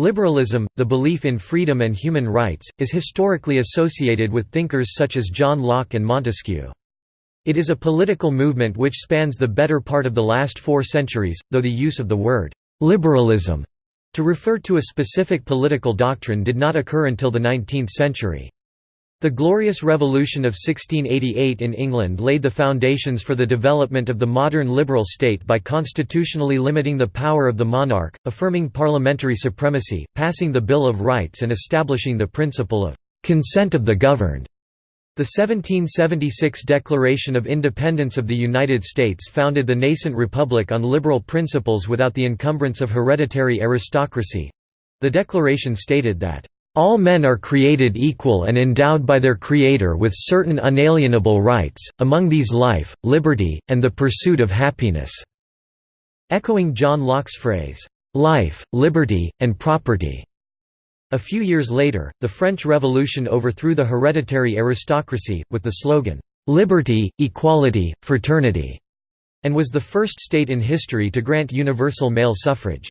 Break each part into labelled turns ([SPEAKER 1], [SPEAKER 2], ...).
[SPEAKER 1] Liberalism, the belief in freedom and human rights, is historically associated with thinkers such as John Locke and Montesquieu. It is a political movement which spans the better part of the last four centuries, though the use of the word «liberalism» to refer to a specific political doctrine did not occur until the 19th century. The Glorious Revolution of 1688 in England laid the foundations for the development of the modern liberal state by constitutionally limiting the power of the monarch, affirming parliamentary supremacy, passing the Bill of Rights and establishing the principle of «consent of the governed». The 1776 Declaration of Independence of the United States founded the nascent republic on liberal principles without the encumbrance of hereditary aristocracy. The declaration stated that, "...all men are created equal and endowed by their Creator with certain unalienable rights, among these life, liberty, and the pursuit of happiness." Echoing John Locke's phrase, "...life, liberty, and property." A few years later, the French Revolution overthrew the hereditary aristocracy, with the slogan, "'Liberty, Equality, Fraternity' and was the first state in history to grant universal male suffrage.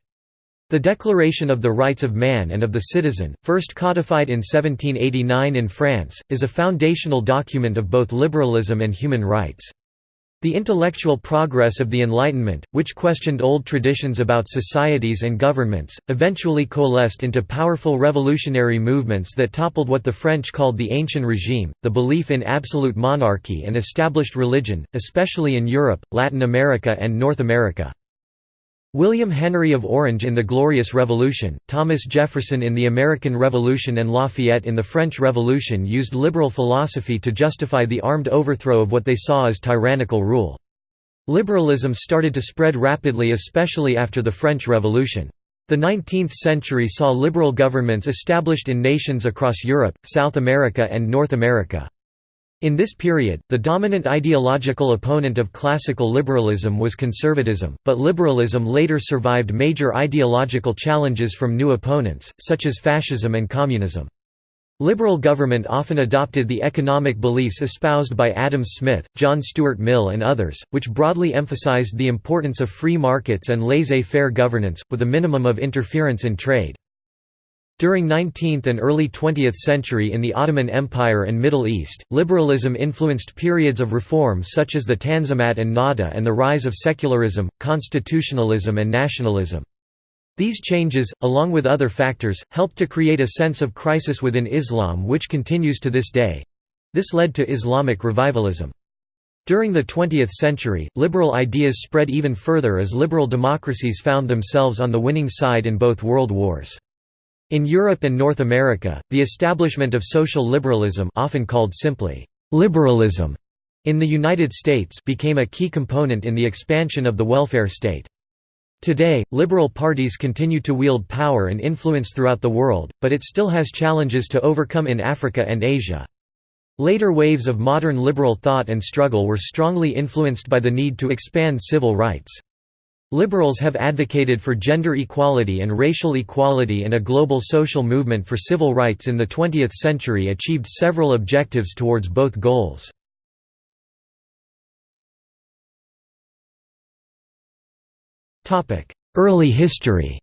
[SPEAKER 1] The Declaration of the Rights of Man and of the Citizen, first codified in 1789 in France, is a foundational document of both liberalism and human rights. The intellectual progress of the Enlightenment, which questioned old traditions about societies and governments, eventually coalesced into powerful revolutionary movements that toppled what the French called the Ancien Regime, the belief in absolute monarchy and established religion, especially in Europe, Latin America and North America. William Henry of Orange in the Glorious Revolution, Thomas Jefferson in the American Revolution and Lafayette in the French Revolution used liberal philosophy to justify the armed overthrow of what they saw as tyrannical rule. Liberalism started to spread rapidly especially after the French Revolution. The 19th century saw liberal governments established in nations across Europe, South America and North America. In this period, the dominant ideological opponent of classical liberalism was conservatism, but liberalism later survived major ideological challenges from new opponents, such as fascism and communism. Liberal government often adopted the economic beliefs espoused by Adam Smith, John Stuart Mill and others, which broadly emphasized the importance of free markets and laissez-faire governance, with a minimum of interference in trade. During 19th and early 20th century in the Ottoman Empire and Middle East, liberalism influenced periods of reform such as the Tanzimat and Nahda and the rise of secularism, constitutionalism and nationalism. These changes, along with other factors, helped to create a sense of crisis within Islam which continues to this day. This led to Islamic revivalism. During the 20th century, liberal ideas spread even further as liberal democracies found themselves on the winning side in both world wars. In Europe and North America, the establishment of social liberalism often called simply, liberalism, in the United States became a key component in the expansion of the welfare state. Today, liberal parties continue to wield power and influence throughout the world, but it still has challenges to overcome in Africa and Asia. Later waves of modern liberal thought and struggle were strongly influenced by the need to expand civil rights. Liberals have advocated for gender equality and racial equality and a global social movement for civil rights in the 20th century achieved several objectives towards both goals. Early history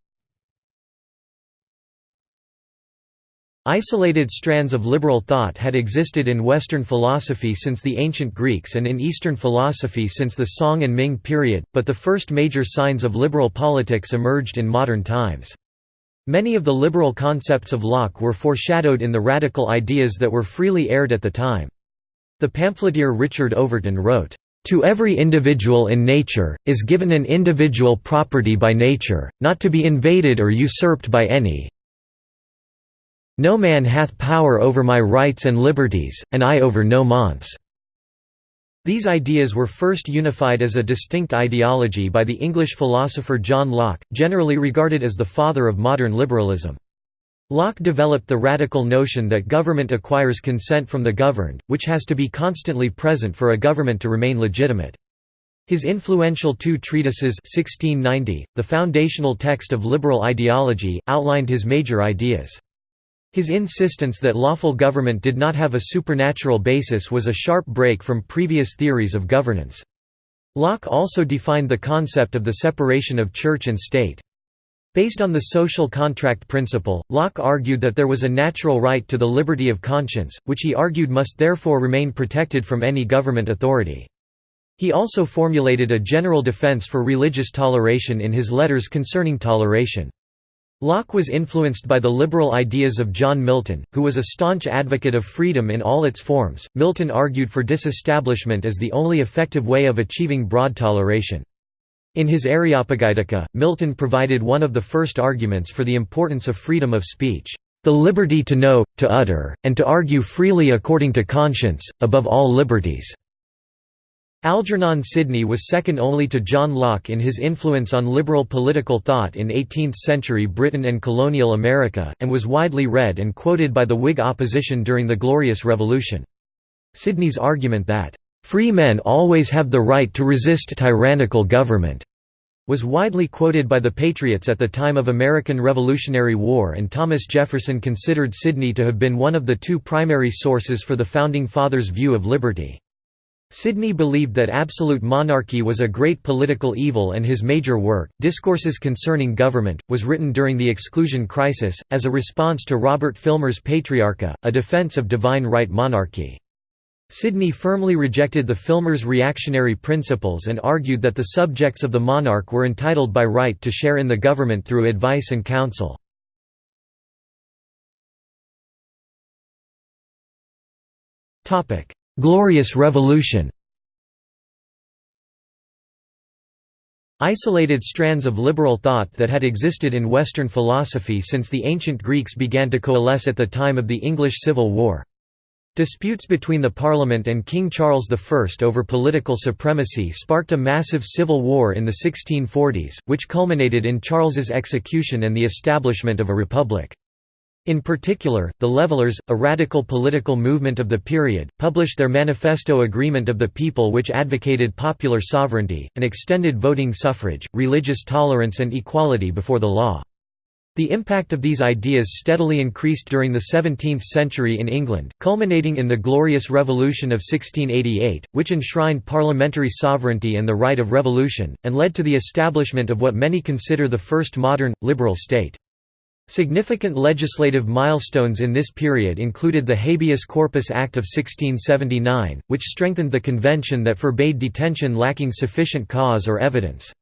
[SPEAKER 1] Isolated strands of liberal thought had existed in Western philosophy since the ancient Greeks and in Eastern philosophy since the Song and Ming period, but the first major signs of liberal politics emerged in modern times. Many of the liberal concepts of Locke were foreshadowed in the radical ideas that were freely aired at the time. The pamphleteer Richard Overton wrote, "...to every individual in nature, is given an individual property by nature, not to be invaded or usurped by any, no man hath power over my rights and liberties, and I over no man's." These ideas were first unified as a distinct ideology by the English philosopher John Locke, generally regarded as the father of modern liberalism. Locke developed the radical notion that government acquires consent from the governed, which has to be constantly present for a government to remain legitimate. His influential two treatises 1690, the foundational text of liberal ideology, outlined his major ideas. His insistence that lawful government did not have a supernatural basis was a sharp break from previous theories of governance. Locke also defined the concept of the separation of church and state. Based on the social contract principle, Locke argued that there was a natural right to the liberty of conscience, which he argued must therefore remain protected from any government authority. He also formulated a general defense for religious toleration in his letters concerning toleration. Locke was influenced by the liberal ideas of John Milton, who was a staunch advocate of freedom in all its forms. Milton argued for disestablishment as the only effective way of achieving broad toleration. In his Areopagitica, Milton provided one of the first arguments for the importance of freedom of speech, the liberty to know, to utter, and to argue freely according to conscience, above all liberties. Algernon Sidney was second only to John Locke in his influence on liberal political thought in 18th-century Britain and colonial America, and was widely read and quoted by the Whig opposition during the Glorious Revolution. Sidney's argument that, "...free men always have the right to resist tyrannical government," was widely quoted by the Patriots at the time of American Revolutionary War and Thomas Jefferson considered Sidney to have been one of the two primary sources for the Founding Fathers' view of liberty. Sidney believed that absolute monarchy was a great political evil and his major work, Discourses Concerning Government, was written during the Exclusion Crisis, as a response to Robert Filmer's Patriarcha, a defense of divine right monarchy. Sidney firmly rejected the Filmer's reactionary principles and argued that the subjects of the monarch were entitled by right to share in the government through advice and counsel. Glorious Revolution Isolated strands of liberal thought that had existed in Western philosophy since the ancient Greeks began to coalesce at the time of the English Civil War. Disputes between the Parliament and King Charles I over political supremacy sparked a massive civil war in the 1640s, which culminated in Charles's execution and the establishment of a republic. In particular, the Levelers, a radical political movement of the period, published their Manifesto Agreement of the People which advocated popular sovereignty, and extended voting suffrage, religious tolerance and equality before the law. The impact of these ideas steadily increased during the 17th century in England, culminating in the Glorious Revolution of 1688, which enshrined parliamentary sovereignty and the right of revolution, and led to the establishment of what many consider the first modern, liberal state. Significant legislative milestones in this period included the Habeas Corpus Act of 1679, which strengthened the convention that forbade detention lacking sufficient cause or evidence.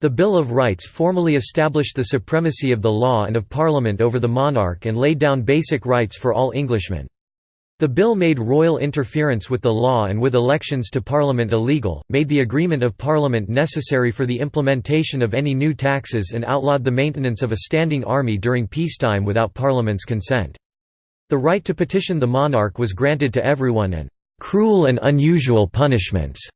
[SPEAKER 1] The Bill of Rights formally established the supremacy of the law and of Parliament over the monarch and laid down basic rights for all Englishmen. The bill made royal interference with the law and with elections to Parliament illegal, made the agreement of Parliament necessary for the implementation of any new taxes and outlawed the maintenance of a standing army during peacetime without Parliament's consent. The right to petition the monarch was granted to everyone and «cruel and unusual punishments»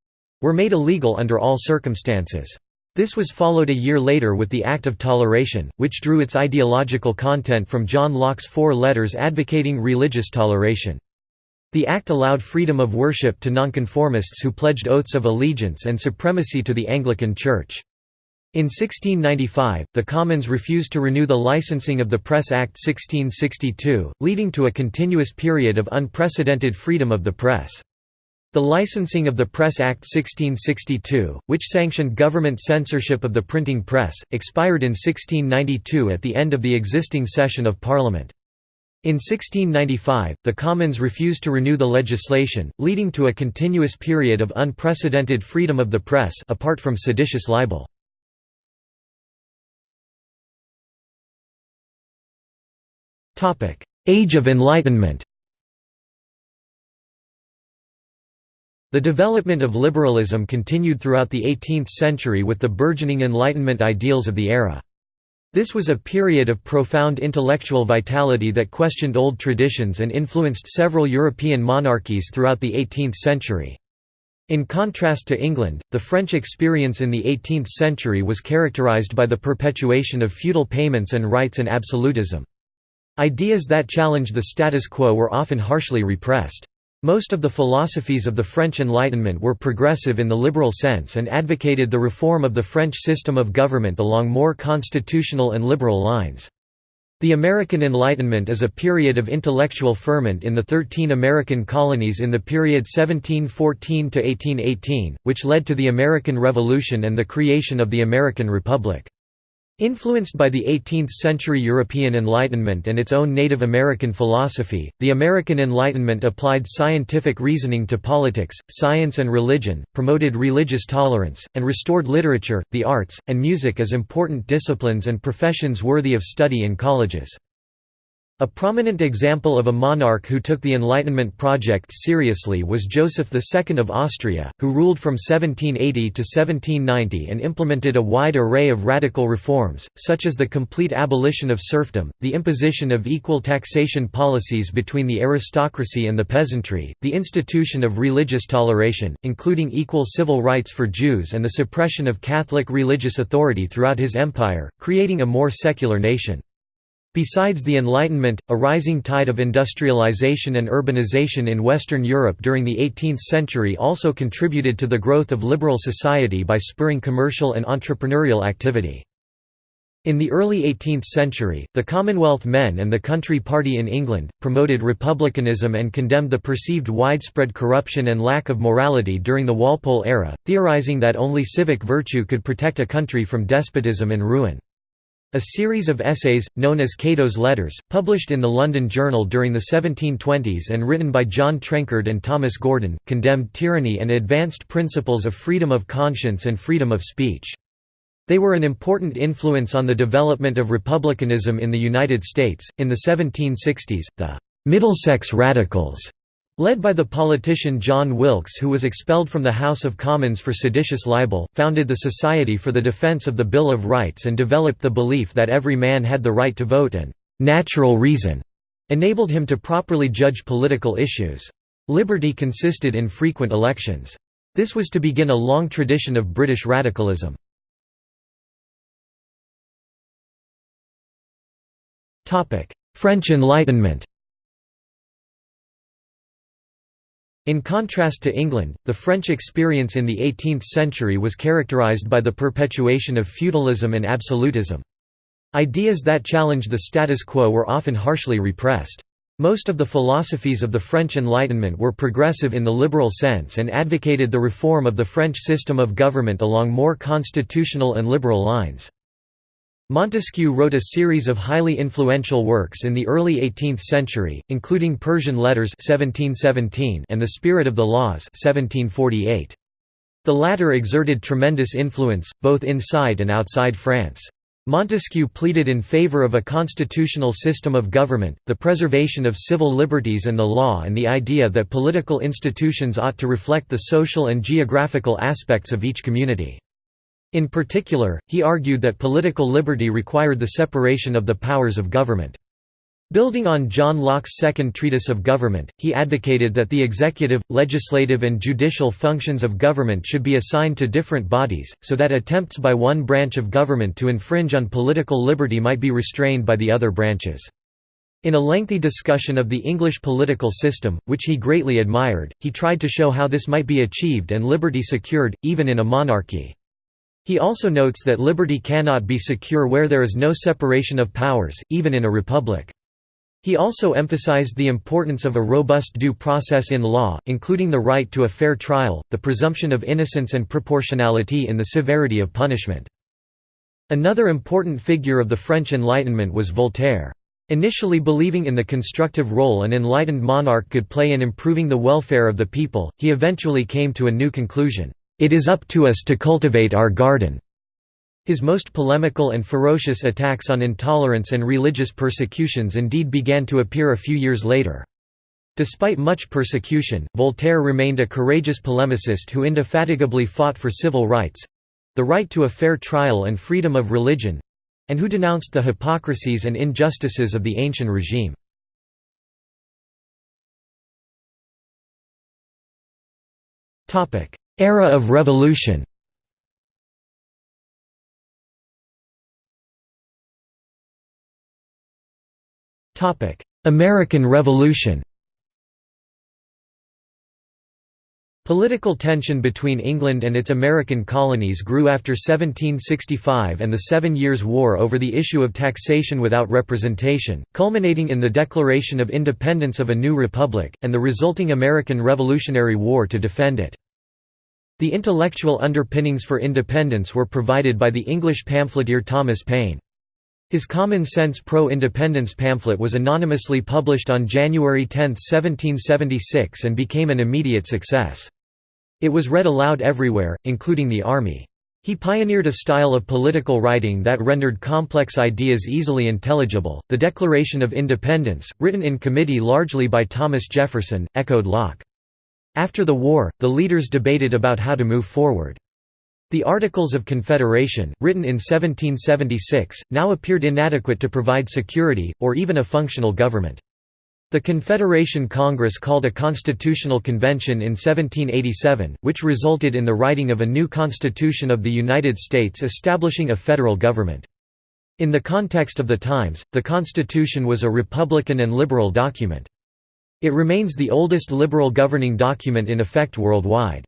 [SPEAKER 1] were made illegal under all circumstances. This was followed a year later with the Act of Toleration, which drew its ideological content from John Locke's four letters advocating religious toleration. The act allowed freedom of worship to nonconformists who pledged oaths of allegiance and supremacy to the Anglican Church. In 1695, the Commons refused to renew the licensing of the Press Act 1662, leading to a continuous period of unprecedented freedom of the press. The licensing of the Press Act 1662, which sanctioned government censorship of the printing press, expired in 1692 at the end of the existing session of Parliament. In 1695, the Commons refused to renew the legislation, leading to a continuous period of unprecedented freedom of the press apart from seditious libel. Age of Enlightenment The development of liberalism continued throughout the 18th century with the burgeoning Enlightenment ideals of the era. This was a period of profound intellectual vitality that questioned old traditions and influenced several European monarchies throughout the 18th century. In contrast to England, the French experience in the 18th century was characterized by the perpetuation of feudal payments and rights and absolutism. Ideas that challenged the status quo were often harshly repressed. Most of the philosophies of the French Enlightenment were progressive in the liberal sense and advocated the reform of the French system of government along more constitutional and liberal lines. The American Enlightenment is a period of intellectual ferment in the thirteen American colonies in the period 1714–1818, which led to the American Revolution and the creation of the American Republic. Influenced by the 18th-century European Enlightenment and its own Native American philosophy, the American Enlightenment applied scientific reasoning to politics, science and religion, promoted religious tolerance, and restored literature, the arts, and music as important disciplines and professions worthy of study in colleges. A prominent example of a monarch who took the Enlightenment project seriously was Joseph II of Austria, who ruled from 1780 to 1790 and implemented a wide array of radical reforms, such as the complete abolition of serfdom, the imposition of equal taxation policies between the aristocracy and the peasantry, the institution of religious toleration, including equal civil rights for Jews and the suppression of Catholic religious authority throughout his empire, creating a more secular nation. Besides the Enlightenment, a rising tide of industrialization and urbanization in Western Europe during the 18th century also contributed to the growth of liberal society by spurring commercial and entrepreneurial activity. In the early 18th century, the Commonwealth men and the Country Party in England, promoted republicanism and condemned the perceived widespread corruption and lack of morality during the Walpole era, theorising that only civic virtue could protect a country from despotism and ruin. A series of essays, known as Cato's Letters, published in the London Journal during the 1720s and written by John Trenchard and Thomas Gordon, condemned tyranny and advanced principles of freedom of conscience and freedom of speech. They were an important influence on the development of republicanism in the United States. In the 1760s, the Middlesex Radicals Led by the politician John Wilkes who was expelled from the House of Commons for seditious libel, founded the Society for the Defense of the Bill of Rights and developed the belief that every man had the right to vote and «natural reason» enabled him to properly judge political issues. Liberty consisted in frequent elections. This was to begin a long tradition of British radicalism. French Enlightenment In contrast to England, the French experience in the 18th century was characterized by the perpetuation of feudalism and absolutism. Ideas that challenged the status quo were often harshly repressed. Most of the philosophies of the French Enlightenment were progressive in the liberal sense and advocated the reform of the French system of government along more constitutional and liberal lines. Montesquieu wrote a series of highly influential works in the early 18th century, including Persian Letters 1717 and The Spirit of the Laws 1748. The latter exerted tremendous influence, both inside and outside France. Montesquieu pleaded in favor of a constitutional system of government, the preservation of civil liberties and the law and the idea that political institutions ought to reflect the social and geographical aspects of each community. In particular, he argued that political liberty required the separation of the powers of government. Building on John Locke's second treatise of government, he advocated that the executive, legislative and judicial functions of government should be assigned to different bodies, so that attempts by one branch of government to infringe on political liberty might be restrained by the other branches. In a lengthy discussion of the English political system, which he greatly admired, he tried to show how this might be achieved and liberty secured, even in a monarchy. He also notes that liberty cannot be secure where there is no separation of powers, even in a republic. He also emphasized the importance of a robust due process in law, including the right to a fair trial, the presumption of innocence and proportionality in the severity of punishment. Another important figure of the French Enlightenment was Voltaire. Initially believing in the constructive role an enlightened monarch could play in improving the welfare of the people, he eventually came to a new conclusion. It is up to us to cultivate our garden. His most polemical and ferocious attacks on intolerance and religious persecutions indeed began to appear a few years later. Despite much persecution, Voltaire remained a courageous polemicist who indefatigably fought for civil rights—the right to a fair trial and freedom of religion—and who denounced the hypocrisies and injustices of the ancient regime. Era of Revolution American Revolution Political tension between England and its American colonies grew after 1765 and the Seven Years' War over the issue of taxation without representation, culminating in the Declaration of Independence of a new republic, and the resulting American Revolutionary War to defend it. The intellectual underpinnings for independence were provided by the English pamphleteer Thomas Paine. His Common Sense Pro-Independence pamphlet was anonymously published on January 10, 1776 and became an immediate success. It was read aloud everywhere, including the army. He pioneered a style of political writing that rendered complex ideas easily intelligible. The Declaration of Independence, written in committee largely by Thomas Jefferson, echoed Locke. After the war, the leaders debated about how to move forward. The Articles of Confederation, written in 1776, now appeared inadequate to provide security, or even a functional government. The Confederation Congress called a constitutional convention in 1787, which resulted in the writing of a new Constitution of the United States establishing a federal government. In the context of the times, the Constitution was a Republican and liberal document. It remains the oldest liberal governing document in effect worldwide.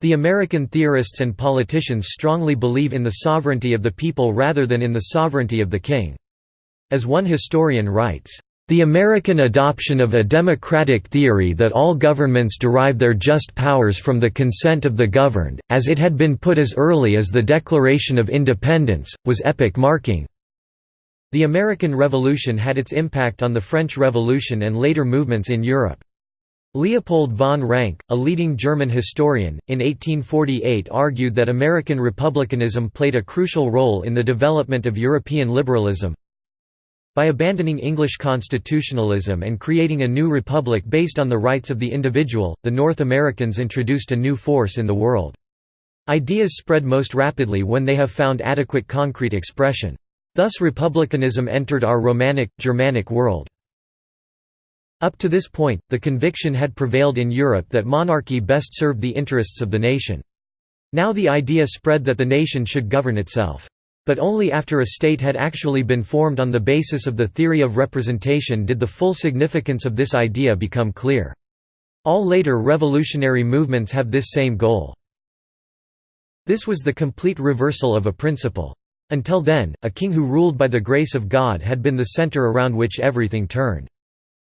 [SPEAKER 1] The American theorists and politicians strongly believe in the sovereignty of the people rather than in the sovereignty of the king. As one historian writes, the American adoption of a democratic theory that all governments derive their just powers from the consent of the governed, as it had been put as early as the Declaration of Independence, was epoch-marking. The American Revolution had its impact on the French Revolution and later movements in Europe. Leopold von Ranke, a leading German historian, in 1848 argued that American republicanism played a crucial role in the development of European liberalism. By abandoning English constitutionalism and creating a new republic based on the rights of the individual, the North Americans introduced a new force in the world. Ideas spread most rapidly when they have found adequate concrete expression. Thus republicanism entered our Romanic, Germanic world. Up to this point, the conviction had prevailed in Europe that monarchy best served the interests of the nation. Now the idea spread that the nation should govern itself. But only after a state had actually been formed on the basis of the theory of representation did the full significance of this idea become clear. All later revolutionary movements have this same goal. This was the complete reversal of a principle. Until then, a king who ruled by the grace of God had been the center around which everything turned.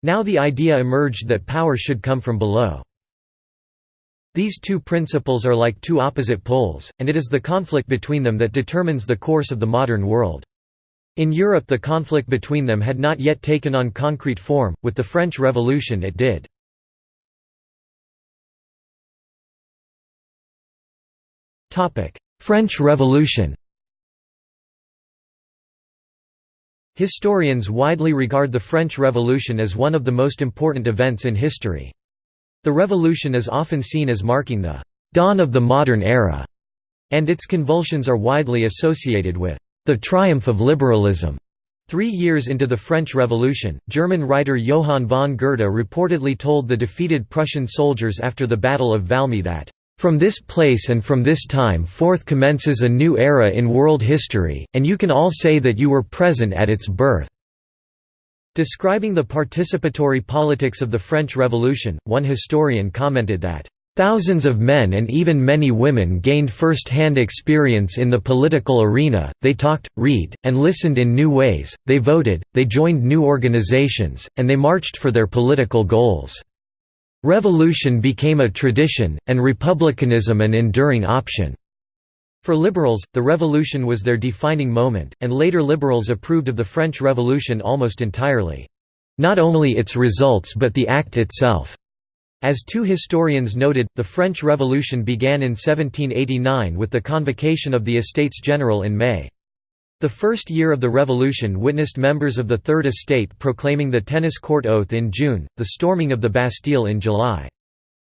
[SPEAKER 1] Now the idea emerged that power should come from below. These two principles are like two opposite poles, and it is the conflict between them that determines the course of the modern world. In Europe the conflict between them had not yet taken on concrete form, with the French Revolution it did. French Revolution Historians widely regard the French Revolution as one of the most important events in history. The revolution is often seen as marking the «dawn of the modern era», and its convulsions are widely associated with «the triumph of liberalism». Three years into the French Revolution, German writer Johann von Goethe reportedly told the defeated Prussian soldiers after the Battle of Valmy that from this place and from this time forth commences a new era in world history, and you can all say that you were present at its birth." Describing the participatory politics of the French Revolution, one historian commented that, Thousands of men and even many women gained first-hand experience in the political arena, they talked, read, and listened in new ways, they voted, they joined new organizations, and they marched for their political goals. Revolution became a tradition, and republicanism an enduring option. For liberals, the revolution was their defining moment, and later liberals approved of the French Revolution almost entirely. Not only its results but the act itself. As two historians noted, the French Revolution began in 1789 with the convocation of the Estates General in May. The first year of the revolution witnessed members of the Third Estate proclaiming the tennis court oath in June, the storming of the Bastille in July.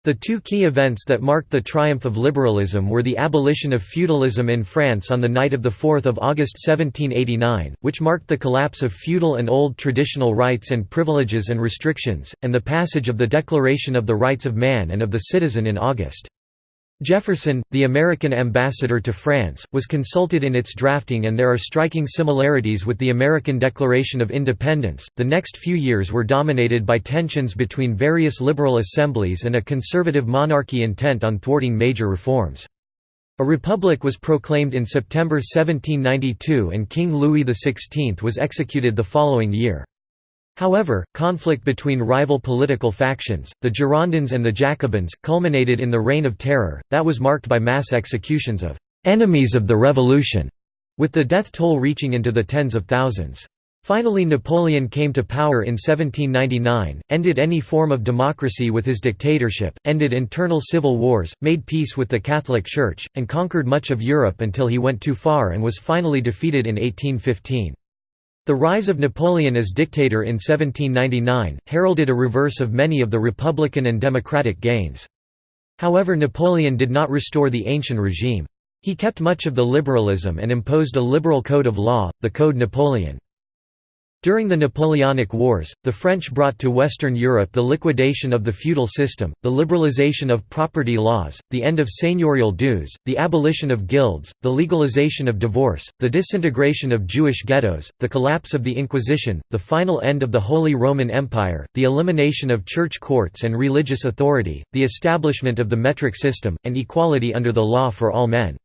[SPEAKER 1] The two key events that marked the triumph of liberalism were the abolition of feudalism in France on the night of 4 August 1789, which marked the collapse of feudal and old traditional rights and privileges and restrictions, and the passage of the Declaration of the Rights of Man and of the Citizen in August. Jefferson, the American ambassador to France, was consulted in its drafting and there are striking similarities with the American Declaration of Independence. The next few years were dominated by tensions between various liberal assemblies and a conservative monarchy intent on thwarting major reforms. A republic was proclaimed in September 1792 and King Louis XVI was executed the following year. However, conflict between rival political factions, the Girondins and the Jacobins, culminated in the Reign of Terror, that was marked by mass executions of «enemies of the revolution», with the death toll reaching into the tens of thousands. Finally Napoleon came to power in 1799, ended any form of democracy with his dictatorship, ended internal civil wars, made peace with the Catholic Church, and conquered much of Europe until he went too far and was finally defeated in 1815. The rise of Napoleon as dictator in 1799, heralded a reverse of many of the republican and democratic gains. However Napoleon did not restore the ancient regime. He kept much of the liberalism and imposed a liberal code of law, the Code Napoleon. During the Napoleonic Wars, the French brought to Western Europe the liquidation of the feudal system, the liberalization of property laws, the end of seigneurial dues, the abolition of guilds, the legalization of divorce, the disintegration of Jewish ghettos, the collapse of the Inquisition, the final end of the Holy Roman Empire, the elimination of church courts and religious authority, the establishment of the metric system, and equality under the law for all men.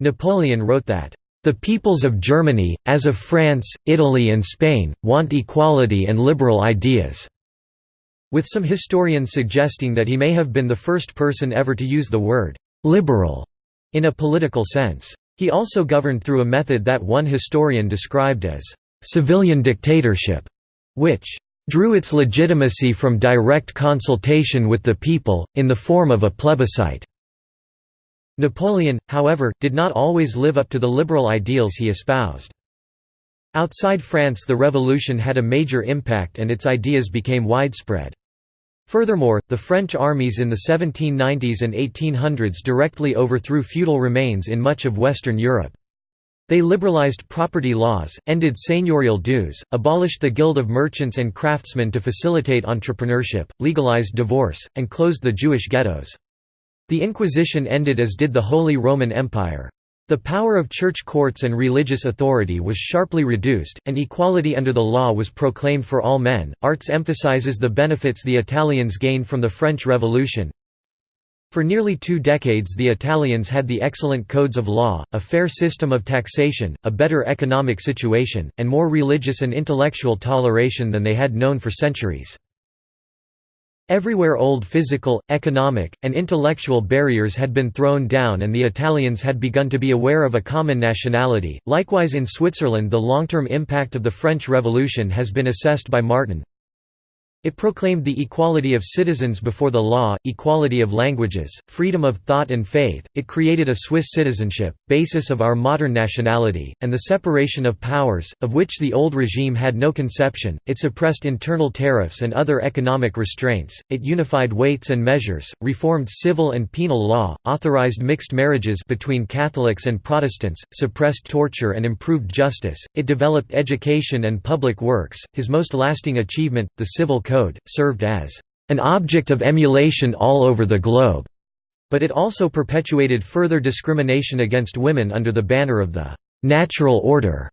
[SPEAKER 1] Napoleon wrote that the peoples of Germany, as of France, Italy and Spain, want equality and liberal ideas." with some historians suggesting that he may have been the first person ever to use the word «liberal» in a political sense. He also governed through a method that one historian described as «civilian dictatorship», which «drew its legitimacy from direct consultation with the people, in the form of a plebiscite». Napoleon, however, did not always live up to the liberal ideals he espoused. Outside France the revolution had a major impact and its ideas became widespread. Furthermore, the French armies in the 1790s and 1800s directly overthrew feudal remains in much of Western Europe. They liberalized property laws, ended seigneurial dues, abolished the Guild of Merchants and Craftsmen to facilitate entrepreneurship, legalized divorce, and closed the Jewish ghettos. The Inquisition ended as did the Holy Roman Empire. The power of church courts and religious authority was sharply reduced, and equality under the law was proclaimed for all men. Arts emphasizes the benefits the Italians gained from the French Revolution. For nearly two decades the Italians had the excellent codes of law, a fair system of taxation, a better economic situation, and more religious and intellectual toleration than they had known for centuries. Everywhere old physical, economic, and intellectual barriers had been thrown down and the Italians had begun to be aware of a common nationality. Likewise in Switzerland the long-term impact of the French Revolution has been assessed by Martin, it proclaimed the equality of citizens before the law, equality of languages, freedom of thought and faith, it created a Swiss citizenship, basis of our modern nationality, and the separation of powers, of which the old regime had no conception, it suppressed internal tariffs and other economic restraints, it unified weights and measures, reformed civil and penal law, authorized mixed marriages between Catholics and Protestants, suppressed torture and improved justice, it developed education and public works, his most lasting achievement, the Civil Code, served as an object of emulation all over the globe, but it also perpetuated further discrimination against women under the banner of the natural order.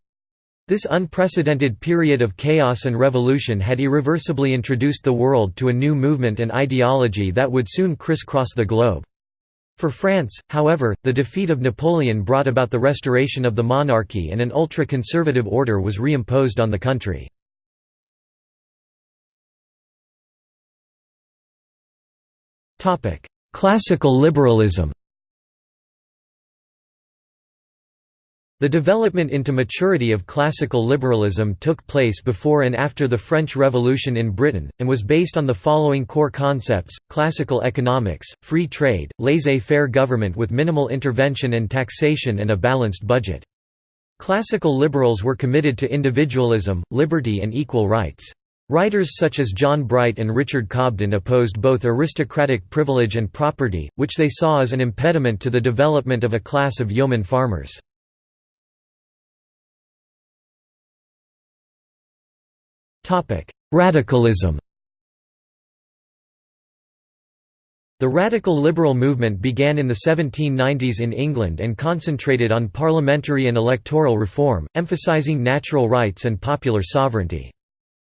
[SPEAKER 1] This unprecedented period of chaos and revolution had irreversibly introduced the world to a new movement and ideology that would soon crisscross the globe. For France, however, the defeat of Napoleon brought about the restoration of the monarchy and an ultra-conservative order was reimposed on the country. Classical liberalism The development into maturity of classical liberalism took place before and after the French Revolution in Britain, and was based on the following core concepts, classical economics, free trade, laissez-faire government with minimal intervention and taxation and a balanced budget. Classical liberals were committed to individualism, liberty and equal rights. Writers such as John Bright and Richard Cobden opposed both aristocratic privilege and property, which they saw as an impediment to the development of a class of yeoman farmers. Radicalism The radical liberal movement began in the 1790s in England and concentrated on parliamentary and electoral reform, emphasising natural rights and popular sovereignty.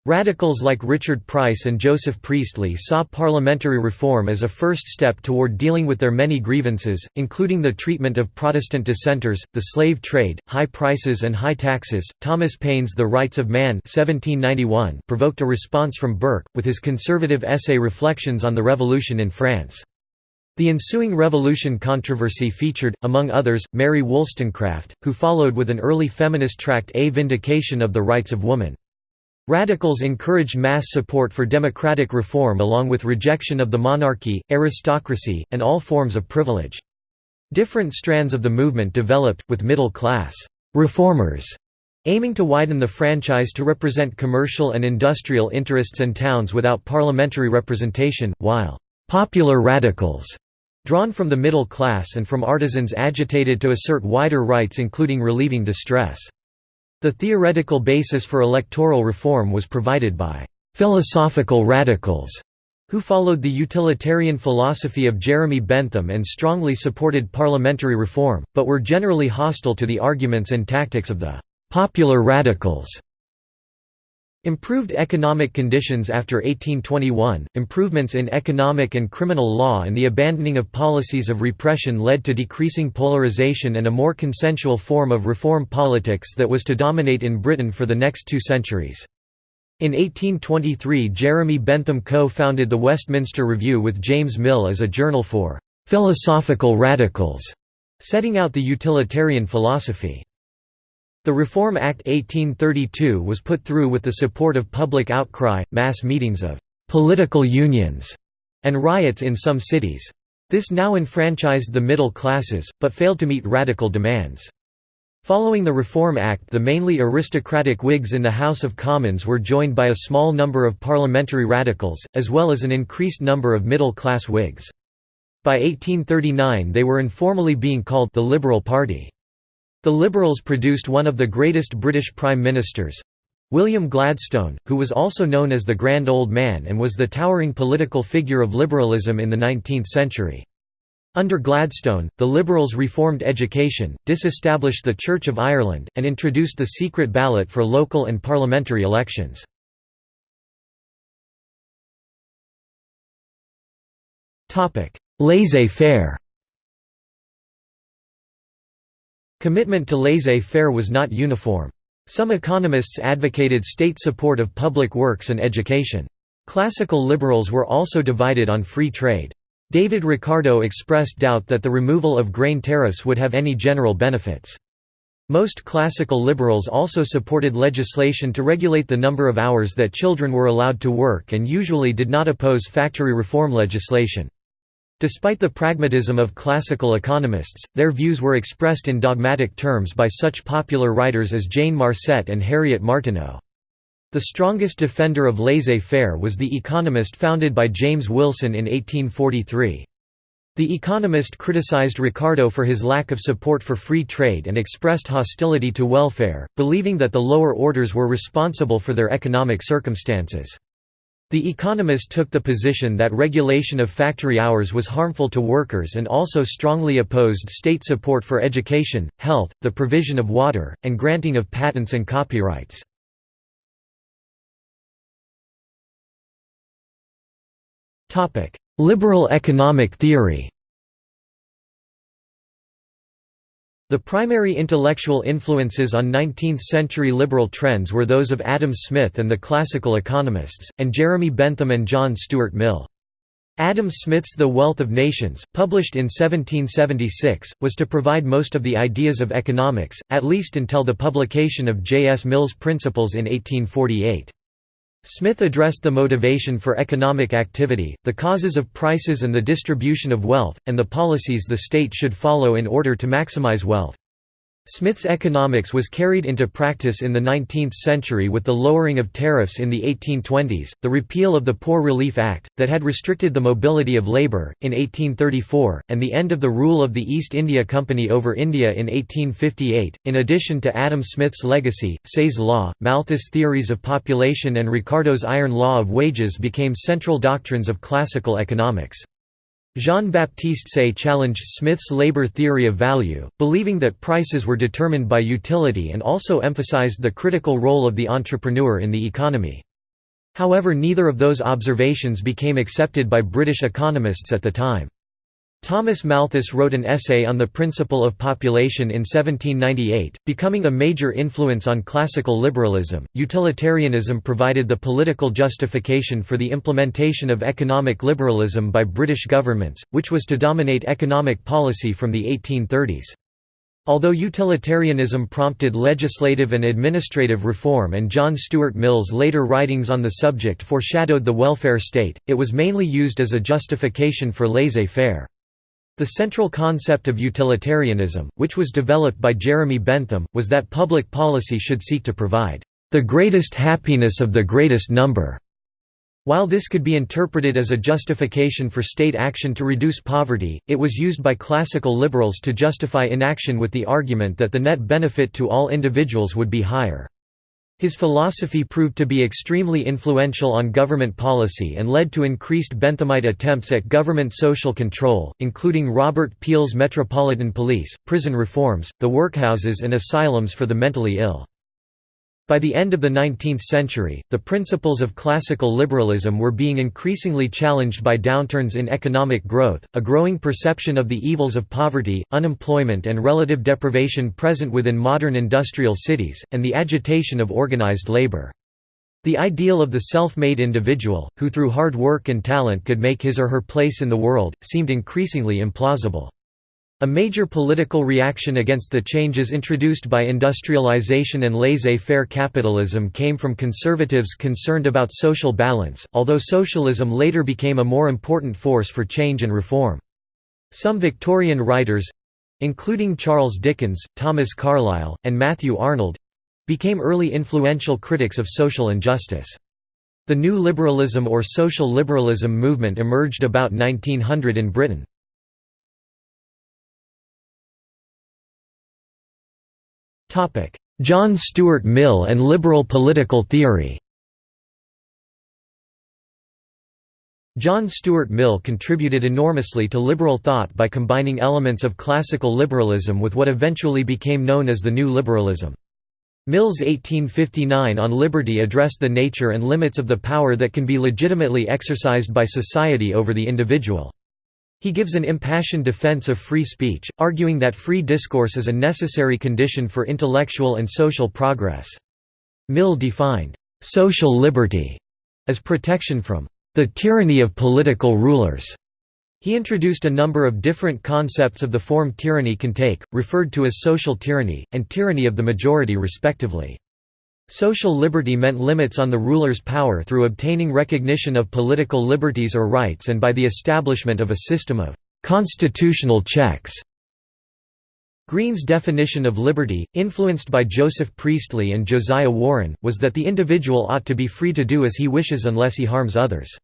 [SPEAKER 1] Radicals like Richard Price and Joseph Priestley saw parliamentary reform as a first step toward dealing with their many grievances, including the treatment of Protestant dissenters, the slave trade, high prices and high taxes. Thomas Paine's The Rights of Man (1791) provoked a response from Burke with his conservative essay Reflections on the Revolution in France. The ensuing revolution controversy featured, among others, Mary Wollstonecraft, who followed with an early feminist tract A Vindication of the Rights of Woman. Radicals encouraged mass support for democratic reform along with rejection of the monarchy, aristocracy, and all forms of privilege. Different strands of the movement developed, with middle-class reformers aiming to widen the franchise to represent commercial and industrial interests and towns without parliamentary representation, while popular radicals drawn from the middle class and from artisans agitated to assert wider rights including relieving distress. The theoretical basis for electoral reform was provided by «philosophical radicals» who followed the utilitarian philosophy of Jeremy Bentham and strongly supported parliamentary reform, but were generally hostile to the arguments and tactics of the «popular radicals». Improved economic conditions after 1821, improvements in economic and criminal law and the abandoning of policies of repression led to decreasing polarization and a more consensual form of reform politics that was to dominate in Britain for the next two centuries. In 1823 Jeremy Bentham co-founded the Westminster Review with James Mill as a journal for «philosophical radicals», setting out the utilitarian philosophy. The Reform Act 1832 was put through with the support of public outcry, mass meetings of «political unions» and riots in some cities. This now enfranchised the middle classes, but failed to meet radical demands. Following the Reform Act the mainly aristocratic Whigs in the House of Commons were joined by a small number of parliamentary radicals, as well as an increased number of middle-class Whigs. By 1839 they were informally being called the Liberal Party. The Liberals produced one of the greatest British Prime Ministers—William Gladstone, who was also known as the Grand Old Man and was the towering political figure of liberalism in the 19th century. Under Gladstone, the Liberals reformed education, disestablished the Church of Ireland, and introduced the secret ballot for local and parliamentary elections. Laissez-faire Commitment to laissez-faire was not uniform. Some economists advocated state support of public works and education. Classical liberals were also divided on free trade. David Ricardo expressed doubt that the removal of grain tariffs would have any general benefits. Most classical liberals also supported legislation to regulate the number of hours that children were allowed to work and usually did not oppose factory reform legislation. Despite the pragmatism of classical economists, their views were expressed in dogmatic terms by such popular writers as Jane Marcet and Harriet Martineau. The strongest defender of laissez-faire was the Economist founded by James Wilson in 1843. The Economist criticized Ricardo for his lack of support for free trade and expressed hostility to welfare, believing that the lower orders were responsible for their economic circumstances. The Economist took the position that regulation of factory hours was harmful to workers and also strongly opposed state support for education, health, the provision of water, and granting of patents and copyrights. Liberal economic theory The primary intellectual influences on 19th-century liberal trends were those of Adam Smith and the classical economists, and Jeremy Bentham and John Stuart Mill. Adam Smith's The Wealth of Nations, published in 1776, was to provide most of the ideas of economics, at least until the publication of J. S. Mill's Principles in 1848. Smith addressed the motivation for economic activity, the causes of prices and the distribution of wealth, and the policies the state should follow in order to maximize wealth. Smith's economics was carried into practice in the 19th century with the lowering of tariffs in the 1820s, the repeal of the Poor Relief Act, that had restricted the mobility of labour, in 1834, and the end of the rule of the East India Company over India in 1858. In addition to Adam Smith's legacy, Say's law, Malthus' theories of population, and Ricardo's iron law of wages became central doctrines of classical economics. Jean-Baptiste Say challenged Smith's labor theory of value, believing that prices were determined by utility and also emphasized the critical role of the entrepreneur in the economy. However neither of those observations became accepted by British economists at the time. Thomas Malthus wrote an essay on the principle of population in 1798, becoming a major influence on classical liberalism. Utilitarianism provided the political justification for the implementation of economic liberalism by British governments, which was to dominate economic policy from the 1830s. Although utilitarianism prompted legislative and administrative reform and John Stuart Mill's later writings on the subject foreshadowed the welfare state, it was mainly used as a justification for laissez-faire. The central concept of utilitarianism, which was developed by Jeremy Bentham, was that public policy should seek to provide the greatest happiness of the greatest number. While this could be interpreted as a justification for state action to reduce poverty, it was used by classical liberals to justify inaction with the argument that the net benefit to all individuals would be higher. His philosophy proved to be extremely influential on government policy and led to increased Benthamite attempts at government social control, including Robert Peel's Metropolitan Police, prison reforms, the workhouses and asylums for the mentally ill. By the end of the 19th century, the principles of classical liberalism were being increasingly challenged by downturns in economic growth, a growing perception of the evils of poverty, unemployment and relative deprivation present within modern industrial cities, and the agitation of organized labor. The ideal of the self-made individual, who through hard work and talent could make his or her place in the world, seemed increasingly implausible. A major political reaction against the changes introduced by industrialization and laissez-faire capitalism came from conservatives concerned about social balance, although socialism later became a more important force for change and reform. Some Victorian writers—including Charles Dickens, Thomas Carlyle, and Matthew Arnold—became early influential critics of social injustice. The new liberalism or social liberalism movement emerged about 1900 in Britain. John Stuart Mill and liberal political theory John Stuart Mill contributed enormously to liberal thought by combining elements of classical liberalism with what eventually became known as the New Liberalism. Mill's 1859 On Liberty addressed the nature and limits of the power that can be legitimately exercised by society over the individual. He gives an impassioned defense of free speech, arguing that free discourse is a necessary condition for intellectual and social progress. Mill defined, "...social liberty," as protection from the tyranny of political rulers. He introduced a number of different concepts of the form tyranny can take, referred to as social tyranny, and tyranny of the majority respectively. Social liberty meant limits on the ruler's power through obtaining recognition of political liberties or rights and by the establishment of a system of «constitutional checks». Green's definition of liberty, influenced by Joseph Priestley and Josiah Warren, was that the individual ought to be free to do as he wishes unless he harms others.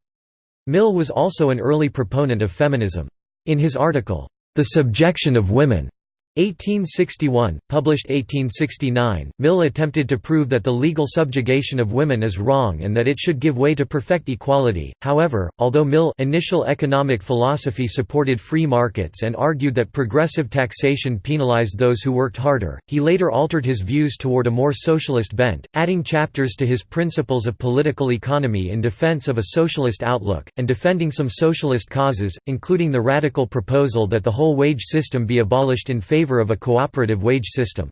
[SPEAKER 1] Mill was also an early proponent of feminism. In his article, The Subjection of Women, 1861, published 1869, Mill attempted to prove that the legal subjugation of women is wrong and that it should give way to perfect equality. However, although Mill initial economic philosophy supported free markets and argued that progressive taxation penalized those who worked harder, he later altered his views toward a more socialist bent, adding chapters to his Principles of Political Economy in defense of a socialist outlook, and defending some socialist causes, including the radical proposal that the whole wage system be abolished in favor favour of a cooperative wage system.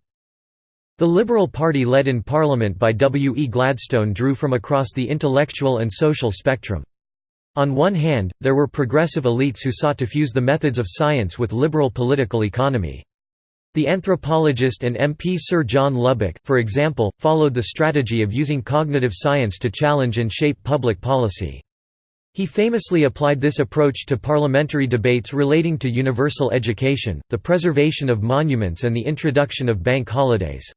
[SPEAKER 1] The Liberal Party led in Parliament by W. E. Gladstone drew from across the intellectual and social spectrum. On one hand, there were progressive elites who sought to fuse the methods of science with liberal political economy. The anthropologist and MP Sir John Lubbock, for example, followed the strategy of using cognitive science to challenge and shape public policy. He famously applied this approach to parliamentary debates relating to universal education, the preservation of monuments and the introduction of bank holidays.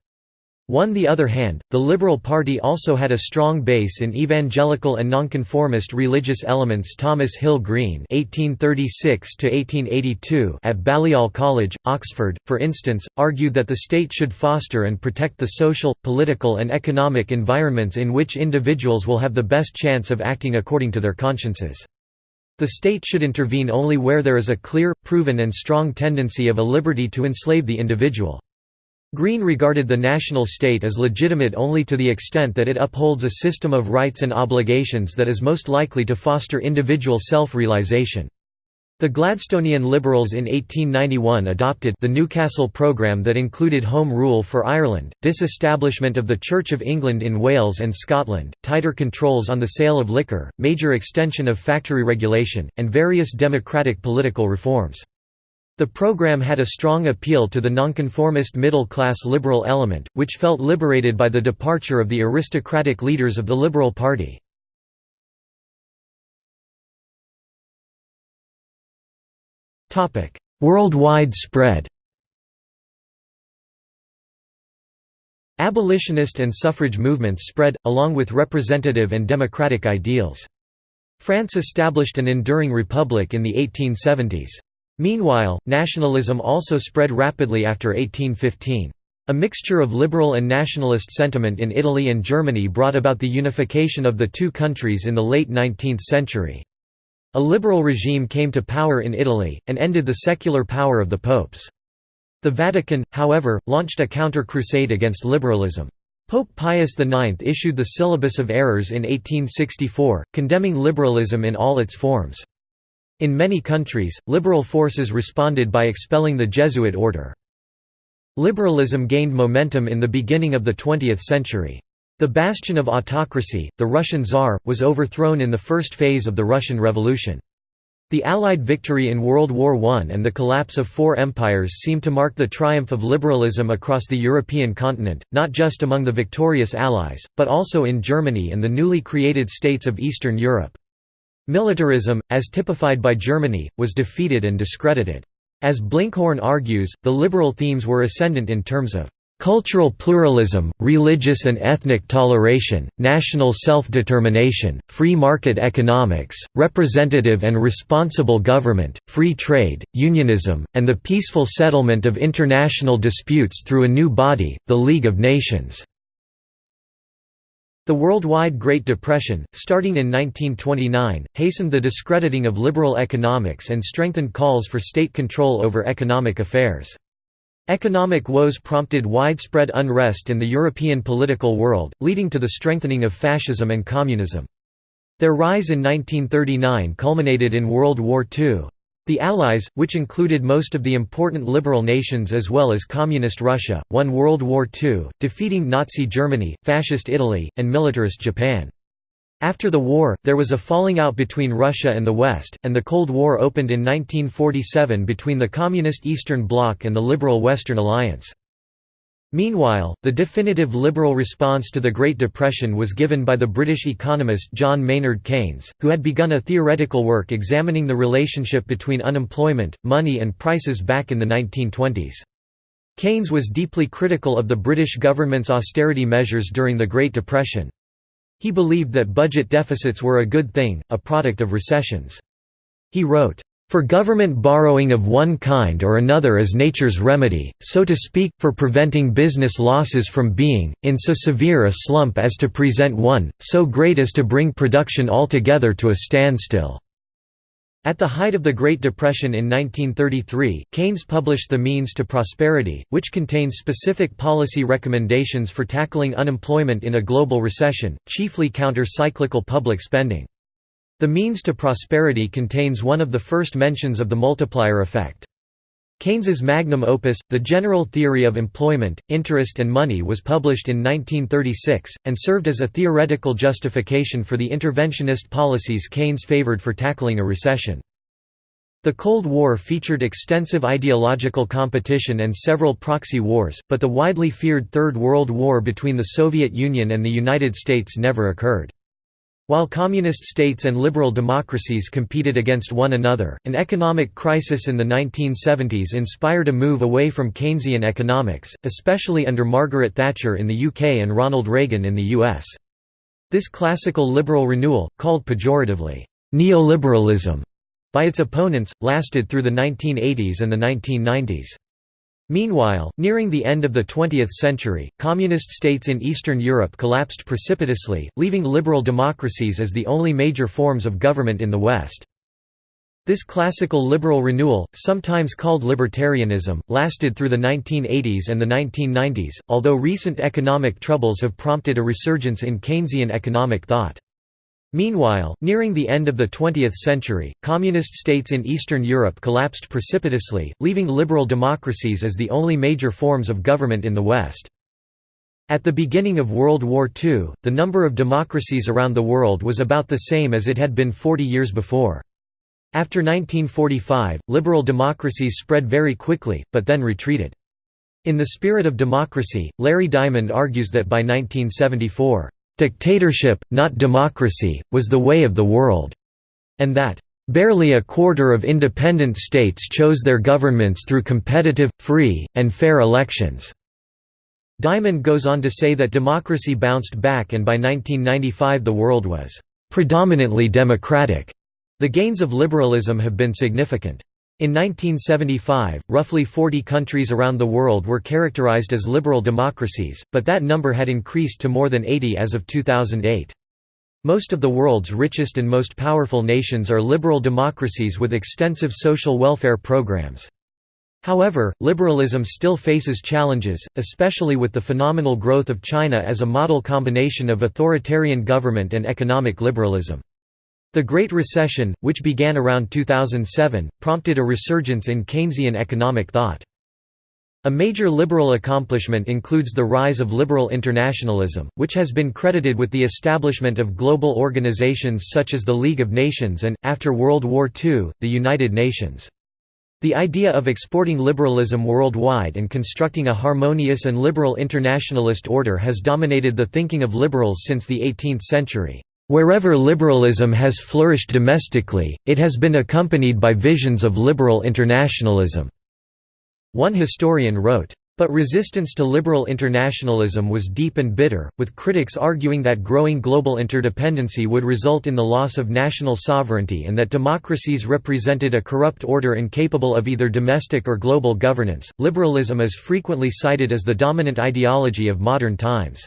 [SPEAKER 1] On the other hand, the Liberal Party also had a strong base in evangelical and nonconformist religious elements Thomas Hill Green (1836–1882) at Balliol College, Oxford, for instance, argued that the state should foster and protect the social, political and economic environments in which individuals will have the best chance of acting according to their consciences. The state should intervene only where there is a clear, proven and strong tendency of a liberty to enslave the individual. Green regarded the national state as legitimate only to the extent that it upholds a system of rights and obligations that is most likely to foster individual self-realization. The Gladstonian Liberals in 1891 adopted the Newcastle programme that included Home Rule for Ireland, disestablishment of the Church of England in Wales and Scotland, tighter controls on the sale of liquor, major extension of factory regulation, and various democratic political reforms. The programme had a strong appeal to the nonconformist middle-class liberal element, which felt liberated by the departure of the aristocratic leaders of the Liberal Party. Worldwide spread Abolitionist and suffrage movements spread, along with representative and democratic ideals. France established an enduring republic in the 1870s. Meanwhile, nationalism also spread rapidly after 1815. A mixture of liberal and nationalist sentiment in Italy and Germany brought about the unification of the two countries in the late 19th century. A liberal regime came to power in Italy, and ended the secular power of the popes. The Vatican, however, launched a counter-crusade against liberalism. Pope Pius IX issued the Syllabus of Errors in 1864, condemning liberalism in all its forms. In many countries, liberal forces responded by expelling the Jesuit order. Liberalism gained momentum in the beginning of the 20th century. The bastion of autocracy, the Russian Tsar, was overthrown in the first phase of the Russian Revolution. The Allied victory in World War I and the collapse of four empires seemed to mark the triumph of liberalism across the European continent, not just among the victorious Allies, but also in Germany and the newly created states of Eastern Europe. Militarism, as typified by Germany, was defeated and discredited. As Blinkhorn argues, the liberal themes were ascendant in terms of Cultural pluralism, religious and ethnic toleration, national self-determination, free market economics, representative and responsible government, free trade, unionism, and the peaceful settlement of international disputes through a new body, the League of Nations. The worldwide Great Depression, starting in 1929, hastened the discrediting of liberal economics and strengthened calls for state control over economic affairs. Economic woes prompted widespread unrest in the European political world, leading to the strengthening of fascism and communism. Their rise in 1939 culminated in World War II. The Allies, which included most of the important liberal nations as well as Communist Russia, won World War II, defeating Nazi Germany, Fascist Italy, and militarist Japan. After the war, there was a falling out between Russia and the West, and the Cold War opened in 1947 between the Communist Eastern Bloc and the liberal Western Alliance. Meanwhile, the definitive liberal response to the Great Depression was given by the British economist John Maynard Keynes, who had begun a theoretical work examining the relationship between unemployment, money and prices back in the 1920s. Keynes was deeply critical of the British government's austerity measures during the Great Depression. He believed that budget deficits were a good thing, a product of recessions. He wrote, "...for government borrowing of one kind or another is nature's remedy, so to speak, for preventing business losses from being, in so severe a slump as to present one, so great as to bring production altogether to a standstill." At the height of the Great Depression in 1933, Keynes published The Means to Prosperity, which contains specific policy recommendations for tackling unemployment in a global recession, chiefly counter-cyclical public spending. The Means to Prosperity contains one of the first mentions of the multiplier effect. Keynes's magnum opus, The General Theory of Employment, Interest and Money was published in 1936, and served as a theoretical justification for the interventionist policies Keynes favored for tackling a recession. The Cold War featured extensive ideological competition and several proxy wars, but the widely feared Third World War between the Soviet Union and the United States never occurred. While communist states and liberal democracies competed against one another, an economic crisis in the 1970s inspired a move away from Keynesian economics, especially under Margaret Thatcher in the UK and Ronald Reagan in the US. This classical liberal renewal, called pejoratively, neoliberalism, by its opponents, lasted through the 1980s and the 1990s. Meanwhile, nearing the end of the 20th century, communist states in Eastern Europe collapsed precipitously, leaving liberal democracies as the only major forms of government in the West. This classical liberal renewal, sometimes called libertarianism, lasted through the 1980s and the 1990s, although recent economic troubles have prompted a resurgence in Keynesian economic thought. Meanwhile, nearing the end of the 20th century, communist states in Eastern Europe collapsed precipitously, leaving liberal democracies as the only major forms of government in the West. At the beginning of World War II, the number of democracies around the world was about the same as it had been 40 years before. After 1945, liberal democracies spread very quickly, but then retreated. In the spirit of democracy, Larry Diamond argues that by 1974, "...dictatorship, not democracy, was the way of the world," and that, "...barely a quarter of independent states chose their governments through competitive, free, and fair elections." Diamond goes on to say that democracy bounced back and by 1995 the world was "...predominantly democratic." The gains of liberalism have been significant. In 1975, roughly 40 countries around the world were characterized as liberal democracies, but that number had increased to more than 80 as of 2008. Most of the world's richest and most powerful nations are liberal democracies with extensive social welfare programs. However, liberalism still faces challenges, especially with the phenomenal growth of China as a model combination of authoritarian government and economic liberalism. The Great Recession, which began around 2007, prompted a resurgence in Keynesian economic thought. A major liberal accomplishment includes the rise of liberal internationalism, which has been credited with the establishment of global organizations such as the League of Nations and, after World War II, the United Nations. The idea of exporting liberalism worldwide and constructing a harmonious and liberal internationalist order has dominated the thinking of liberals since the 18th century. Wherever liberalism has flourished domestically, it has been accompanied by visions of liberal internationalism." One historian wrote. But resistance to liberal internationalism was deep and bitter, with critics arguing that growing global interdependency would result in the loss of national sovereignty and that democracies represented a corrupt order incapable of either domestic or global governance. Liberalism is frequently cited as the dominant ideology of modern times.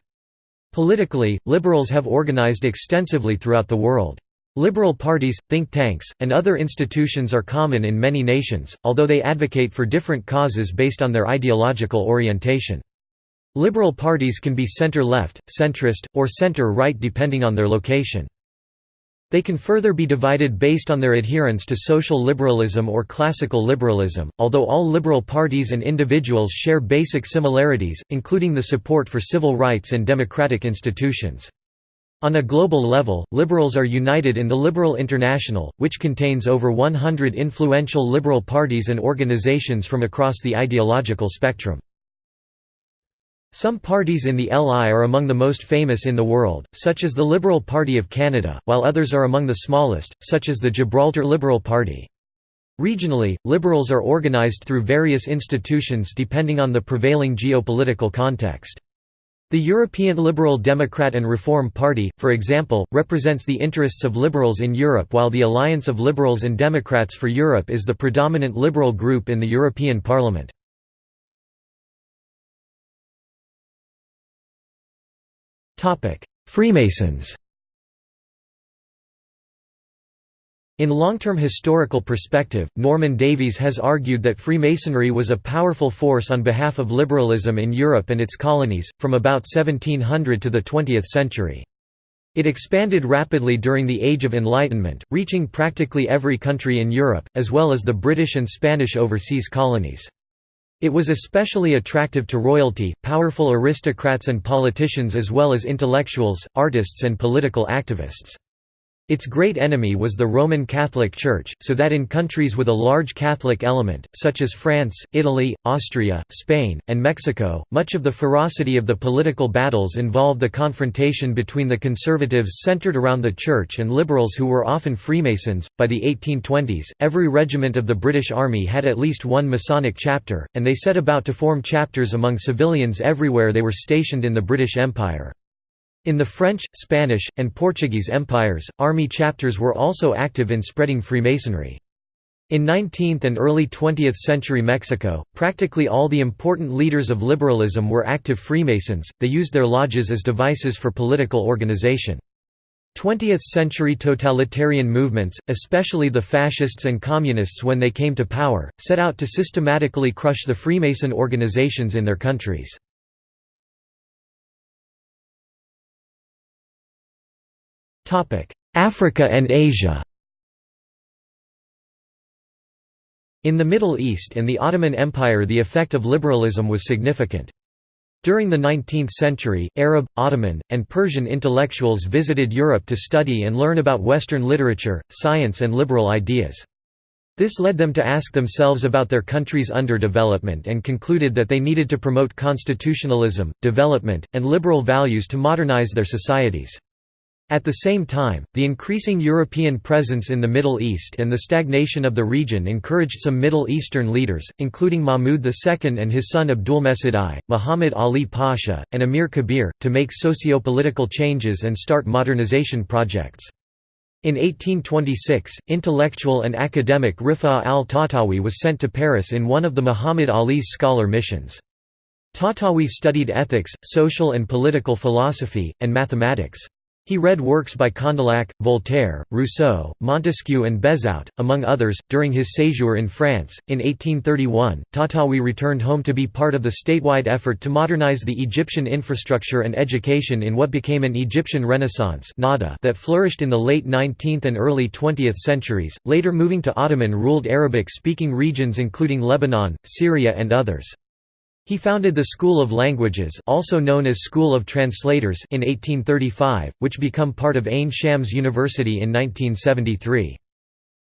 [SPEAKER 1] Politically, liberals have organized extensively throughout the world. Liberal parties, think tanks, and other institutions are common in many nations, although they advocate for different causes based on their ideological orientation. Liberal parties can be center-left, centrist, or center-right depending on their location. They can further be divided based on their adherence to social liberalism or classical liberalism, although all liberal parties and individuals share basic similarities, including the support for civil rights and democratic institutions. On a global level, liberals are united in the Liberal International, which contains over 100 influential liberal parties and organizations from across the ideological spectrum. Some parties in the LI are among the most famous in the world, such as the Liberal Party of Canada, while others are among the smallest, such as the Gibraltar Liberal Party. Regionally, liberals are organized through various institutions depending on the prevailing geopolitical context. The European Liberal Democrat and Reform Party, for example, represents the interests of liberals in Europe while the Alliance of Liberals and Democrats for Europe is the predominant liberal group in the European Parliament. Freemasons In long-term historical perspective, Norman Davies has argued that Freemasonry was a powerful force on behalf of liberalism in Europe and its colonies, from about 1700 to the 20th century. It expanded rapidly during the Age of Enlightenment, reaching practically every country in Europe, as well as the British and Spanish overseas colonies. It was especially attractive to royalty, powerful aristocrats and politicians as well as intellectuals, artists and political activists. Its great enemy was the Roman Catholic Church, so that in countries with a large Catholic element, such as France, Italy, Austria, Spain, and Mexico, much of the ferocity of the political battles involved the confrontation between the conservatives centered around the Church and liberals who were often Freemasons. By the 1820s, every regiment of the British Army had at least one Masonic chapter, and they set about to form chapters among civilians everywhere they were stationed in the British Empire. In the French, Spanish, and Portuguese empires, army chapters were also active in spreading Freemasonry. In 19th and early 20th century Mexico, practically all the important leaders of liberalism were active Freemasons, they used their lodges as devices for political organization. 20th-century totalitarian movements, especially the fascists and communists when they came to power, set out to systematically crush the Freemason organizations in their countries. Africa and Asia In the Middle East and the Ottoman Empire the effect of liberalism was significant. During the 19th century, Arab, Ottoman, and Persian intellectuals visited Europe to study and learn about Western literature, science and liberal ideas. This led them to ask themselves about their country's underdevelopment and concluded that they needed to promote constitutionalism, development, and liberal values to modernize their societies. At the same time, the increasing European presence in the Middle East and the stagnation of the region encouraged some Middle Eastern leaders, including Mahmud II and his son Abdulmejid I, Muhammad Ali Pasha, and Amir Kabir, to make socio-political changes and start modernization projects. In 1826, intellectual and academic Rifa al-Tahtawi was sent to Paris in one of the Muhammad Ali's scholar missions. Tahtawi studied ethics, social and political philosophy, and mathematics. He read works by Condillac, Voltaire, Rousseau, Montesquieu, and Bezout, among others. During his séjour in France, in 1831, Tahtawi returned home to be part of the statewide effort to modernize the Egyptian infrastructure and education in what became an Egyptian Renaissance that flourished in the late 19th and early 20th centuries, later moving to Ottoman ruled Arabic speaking regions including Lebanon, Syria, and others. He founded the School of Languages also known as School of Translators in 1835, which became part of Ain Shams University in 1973.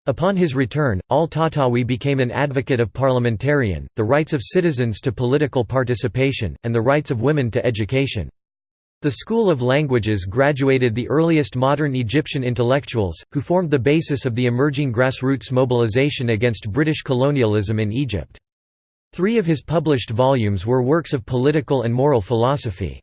[SPEAKER 1] Upon his return, al-Tahtawi became an advocate of parliamentarian, the rights of citizens to political participation, and the rights of women to education. The School of Languages graduated the earliest modern Egyptian intellectuals, who formed the basis of the emerging grassroots mobilization against British colonialism in Egypt. Three of his published volumes were works of political and moral philosophy.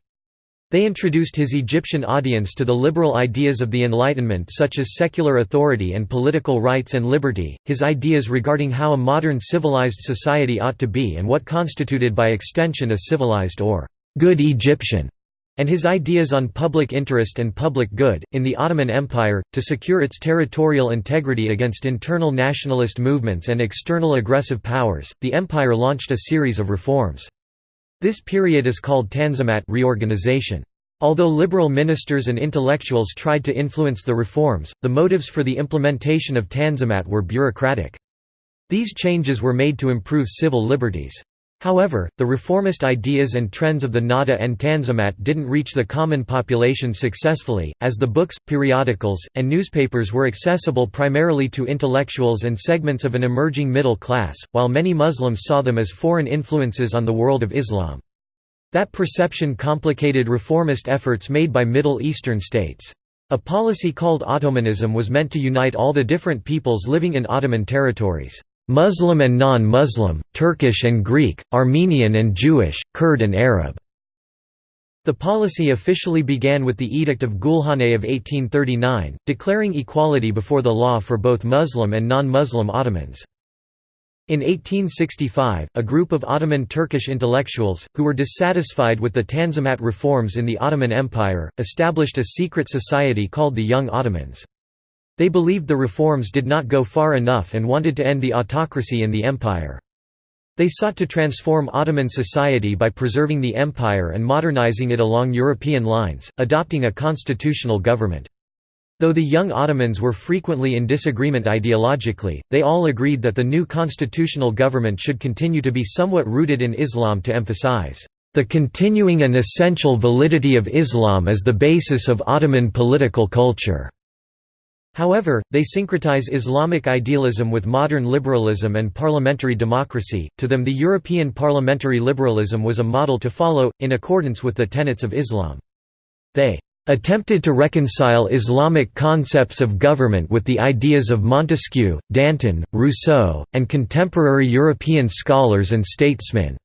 [SPEAKER 1] They introduced his Egyptian audience to the liberal ideas of the Enlightenment such as secular authority and political rights and liberty, his ideas regarding how a modern civilized society ought to be and what constituted by extension a civilized or good Egyptian and his ideas on public interest and public good. In the Ottoman Empire, to secure its territorial integrity against internal nationalist movements and external aggressive powers, the empire launched a series of reforms. This period is called Tanzimat reorganization. Although liberal ministers and intellectuals tried to influence the reforms, the motives for the implementation of Tanzimat were bureaucratic. These changes were made to improve civil liberties. However, the reformist ideas and trends of the Nahda and Tanzimat didn't reach the common population successfully, as the books, periodicals, and newspapers were accessible primarily to intellectuals and segments of an emerging middle class, while many Muslims saw them as foreign influences on the world of Islam. That perception complicated reformist efforts made by Middle Eastern states. A policy called Ottomanism was meant to unite all the different peoples living in Ottoman territories. Muslim and non-Muslim, Turkish and Greek, Armenian and Jewish, Kurd and Arab. The policy officially began with the Edict of Gulhane of 1839, declaring equality before the law for both Muslim and non-Muslim Ottomans. In 1865, a group of Ottoman Turkish intellectuals, who were dissatisfied with the Tanzimat reforms in the Ottoman Empire, established a secret society called the Young Ottomans. They believed the reforms did not go far enough and wanted to end the autocracy in the empire. They sought to transform Ottoman society by preserving the empire and modernizing it along European lines, adopting a constitutional government. Though the young Ottomans were frequently in disagreement ideologically, they all agreed that the new constitutional government should continue to be somewhat rooted in Islam to emphasize, "...the continuing and essential validity of Islam as the basis of Ottoman political culture." However, they syncretize Islamic idealism with modern liberalism and parliamentary democracy. To them, the European parliamentary liberalism was a model to follow, in accordance with the tenets of Islam. They attempted to reconcile Islamic concepts of government with the ideas of Montesquieu, Danton, Rousseau, and contemporary European scholars and statesmen.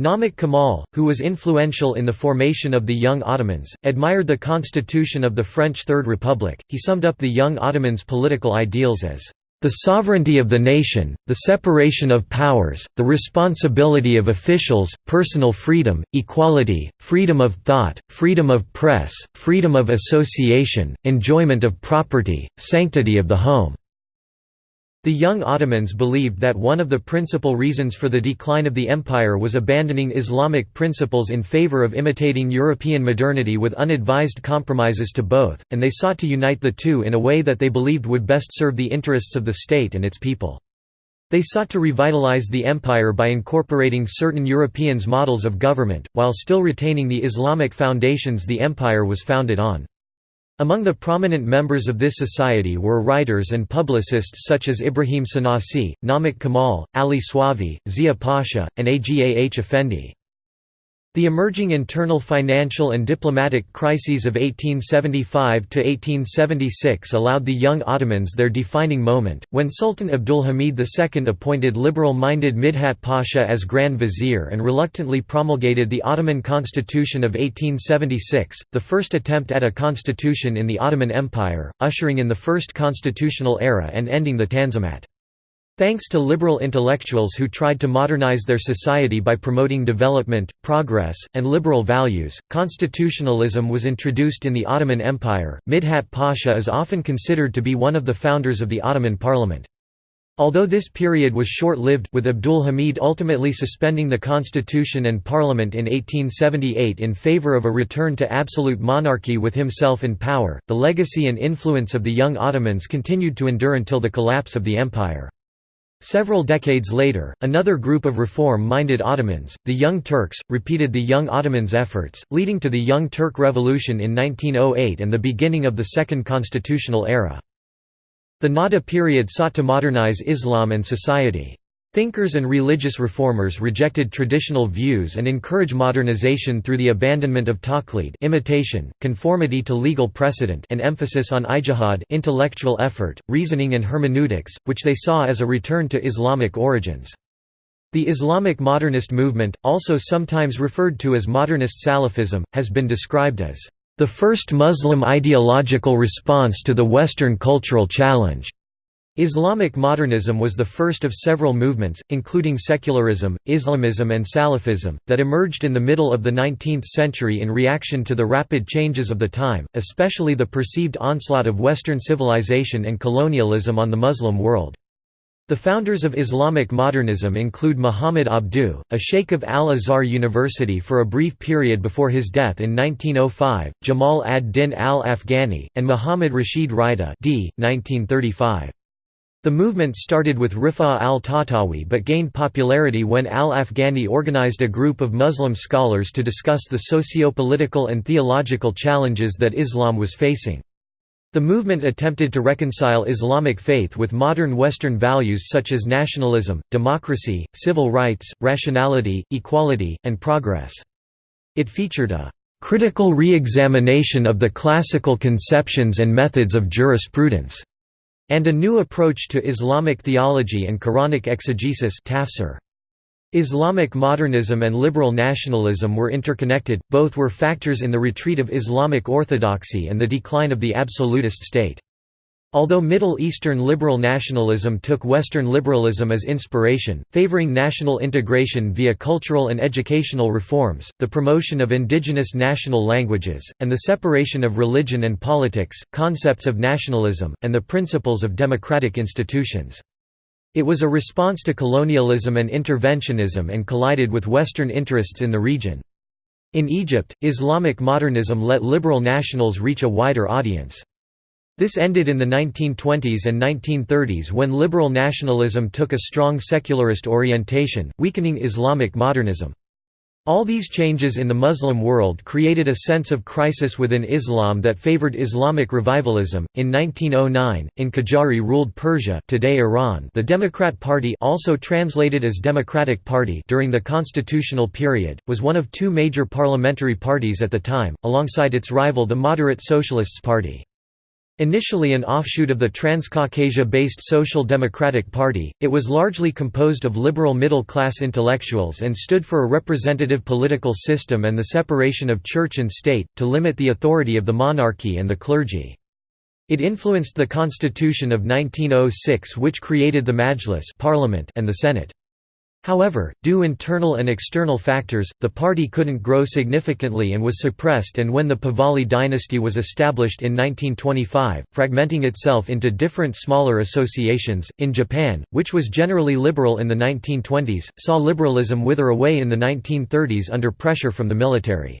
[SPEAKER 1] Namik Kemal, who was influential in the formation of the Young Ottomans, admired the constitution of the French Third Republic. He summed up the Young Ottomans' political ideals as The sovereignty of the nation, the separation of powers, the responsibility of officials, personal freedom, equality, freedom of thought, freedom of press, freedom of association, enjoyment of property, sanctity of the home. The young Ottomans believed that one of the principal reasons for the decline of the empire was abandoning Islamic principles in favor of imitating European modernity with unadvised compromises to both, and they sought to unite the two in a way that they believed would best serve the interests of the state and its people. They sought to revitalize the empire by incorporating certain Europeans' models of government, while still retaining the Islamic foundations the empire was founded on. Among the prominent members of this society were writers and publicists such as Ibrahim Shinasi, Namik Kemal, Ali Suavi, Zia Pasha, and Agah Effendi. The emerging internal financial and diplomatic crises of 1875–1876 allowed the young Ottomans their defining moment, when Sultan Abdulhamid II appointed liberal-minded Midhat Pasha as Grand Vizier and reluctantly promulgated the Ottoman Constitution of 1876, the first attempt at a constitution in the Ottoman Empire, ushering in the first constitutional era and ending the Tanzimat. Thanks to liberal intellectuals who tried to modernize their society by promoting development, progress, and liberal values, constitutionalism was introduced in the Ottoman Empire. Midhat Pasha is often considered to be one of the founders of the Ottoman Parliament. Although this period was short-lived, with Abdul Hamid ultimately suspending the constitution and parliament in 1878 in favor of a return to absolute monarchy with himself in power, the legacy and influence of the young Ottomans continued to endure until the collapse of the empire. Several decades later, another group of reform-minded Ottomans, the Young Turks, repeated the Young Ottomans' efforts, leading to the Young Turk Revolution in 1908 and the beginning of the Second Constitutional Era. The Nahda period sought to modernize Islam and society. Thinkers and religious reformers rejected traditional views and encourage modernization through the abandonment of taqlid imitation, conformity to legal precedent and emphasis on ijtihad intellectual effort, reasoning and hermeneutics, which they saw as a return to Islamic origins. The Islamic modernist movement, also sometimes referred to as modernist Salafism, has been described as the first Muslim ideological response to the Western cultural challenge. Islamic modernism was the first of several movements, including secularism, Islamism and Salafism, that emerged in the middle of the 19th century in reaction to the rapid changes of the time, especially the perceived onslaught of Western civilization and colonialism on the Muslim world. The founders of Islamic modernism include Muhammad Abduh, a sheikh of Al-Azhar University for a brief period before his death in 1905, Jamal ad-Din al-Afghani, and Muhammad Rashid Rida d. 1935. The movement started with Rifa al-Tahtawi but gained popularity when al-Afghani organized a group of Muslim scholars to discuss the socio-political and theological challenges that Islam was facing. The movement attempted to reconcile Islamic faith with modern Western values such as nationalism, democracy, civil rights, rationality, equality, and progress. It featured a critical re-examination of the classical conceptions and methods of jurisprudence and a new approach to Islamic theology and Quranic exegesis tafsir. Islamic modernism and liberal nationalism were interconnected, both were factors in the retreat of Islamic orthodoxy and the decline of the absolutist state. Although Middle Eastern liberal nationalism took Western liberalism as inspiration, favoring national integration via cultural and educational reforms, the promotion of indigenous national languages, and the separation of religion and politics, concepts of nationalism, and the principles of democratic institutions. It was a response to colonialism and interventionism and collided with Western interests in the region. In Egypt, Islamic modernism let liberal nationals reach a wider audience. This ended in the 1920s and 1930s when liberal nationalism took a strong secularist orientation, weakening Islamic modernism. All these changes in the Muslim world created a sense of crisis within Islam that favored Islamic revivalism. In 1909, in Qajar ruled Persia, today Iran, the Democrat Party, also translated as Democratic Party, during the constitutional period, was one of two major parliamentary parties at the time, alongside its rival the Moderate Socialists Party. Initially an offshoot of the Transcaucasia-based Social Democratic Party, it was largely composed of liberal middle-class intellectuals and stood for a representative political system and the separation of church and state, to limit the authority of the monarchy and the clergy. It influenced the constitution of 1906 which created the Majlis parliament and the Senate. However, due internal and external factors, the party couldn't grow significantly and was suppressed and when the Pahlavi dynasty was established in 1925, fragmenting itself into different smaller associations. In Japan, which was generally liberal in the 1920s, saw liberalism wither away in the 1930s under pressure from the military.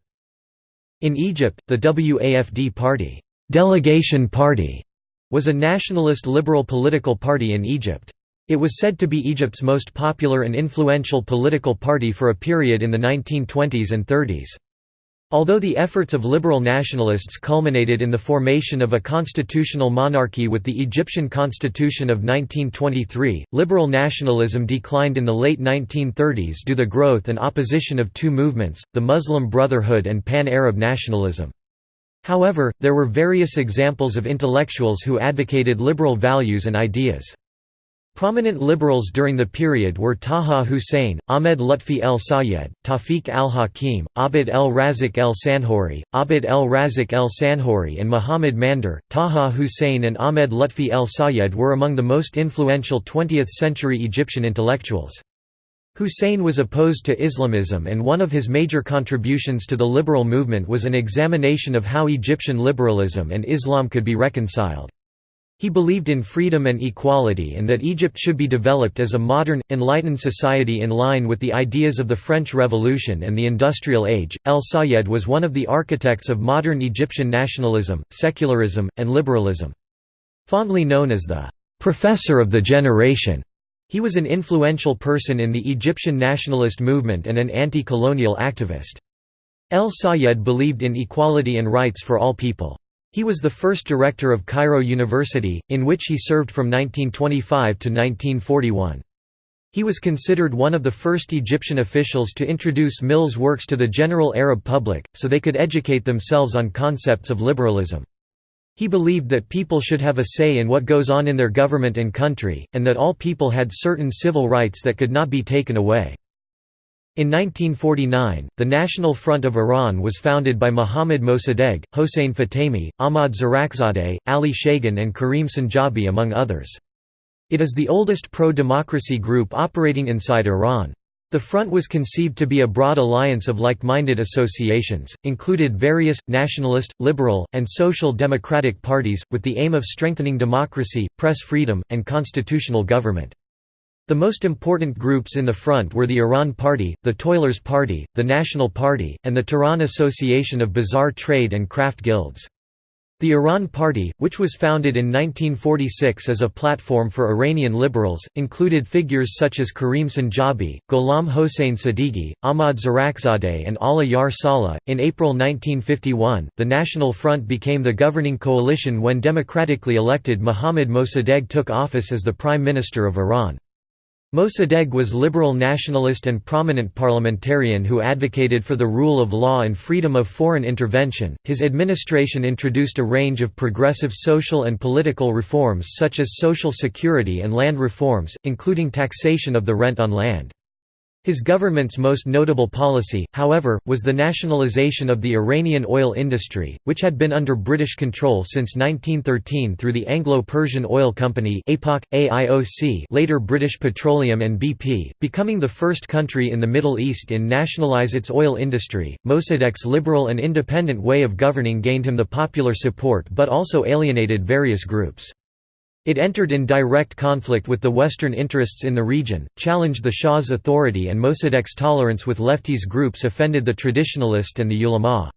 [SPEAKER 1] In Egypt, the WAFD party, delegation party was a nationalist liberal political party in Egypt. It was said to be Egypt's most popular and influential political party for a period in the 1920s and 30s. Although the efforts of liberal nationalists culminated in the formation of a constitutional monarchy with the Egyptian constitution of 1923, liberal nationalism declined in the late 1930s due to the growth and opposition of two movements, the Muslim Brotherhood and Pan-Arab nationalism. However, there were various examples of intellectuals who advocated liberal values and ideas. Prominent liberals during the period were Taha Hussein, Ahmed Lutfi el Sayed, Tawfiq al-Hakim, Abd el Razik el Sanhori, Abd el Razik el Sanhori and Muhammad Mandur. Taha Hussein and Ahmed Lutfi el Sayed were among the most influential 20th-century Egyptian intellectuals. Hussein was opposed to Islamism and one of his major contributions to the liberal movement was an examination of how Egyptian liberalism and Islam could be reconciled. He believed in freedom and equality and that Egypt should be developed as a modern, enlightened society in line with the ideas of the French Revolution and the Industrial Age. El Sayed was one of the architects of modern Egyptian nationalism, secularism, and liberalism. Fondly known as the professor of the generation, he was an influential person in the Egyptian nationalist movement and an anti-colonial activist. El Sayed believed in equality and rights for all people. He was the first director of Cairo University, in which he served from 1925 to 1941. He was considered one of the first Egyptian officials to introduce Mill's works to the general Arab public, so they could educate themselves on concepts of liberalism. He believed that people should have a say in what goes on in their government and country, and that all people had certain civil rights that could not be taken away. In 1949, the National Front of Iran was founded by Mohammad Mossadegh, Hossein Fatemi, Ahmad Zirakzadeh, Ali Shayegan and Karim Sanjabi among others. It is the oldest pro-democracy group operating inside Iran. The front was conceived to be a broad alliance of like-minded associations, included various, nationalist, liberal, and social democratic parties, with the aim of strengthening democracy, press freedom, and constitutional government. The most important groups in the front were the Iran Party, the Toilers Party, the National Party, and the Tehran Association of Bazaar Trade and Craft Guilds. The Iran Party, which was founded in 1946 as a platform for Iranian liberals, included figures such as Karim Sanjabi, Gholam Hossein Sadeghi, Ahmad Zirakzadeh, and Allah Yar Saleh. In April 1951, the National Front became the governing coalition when democratically elected Mohammad Mossadegh took office as the Prime Minister of Iran. Mossadegh was liberal nationalist and prominent parliamentarian who advocated for the rule of law and freedom of foreign intervention. His administration introduced a range of progressive social and political reforms such as social security and land reforms, including taxation of the rent on land. His government's most notable policy, however, was the nationalization of the Iranian oil industry, which had been under British control since 1913 through the Anglo-Persian Oil Company later British Petroleum and BP, becoming the first country in the Middle East in nationalize its oil industry. Mossadegh's liberal and independent way of governing gained him the popular support but also alienated various groups. It entered in direct conflict with the Western interests in the region, challenged the Shah's authority and Mossadegh's tolerance with lefties groups offended the traditionalist and the ulama.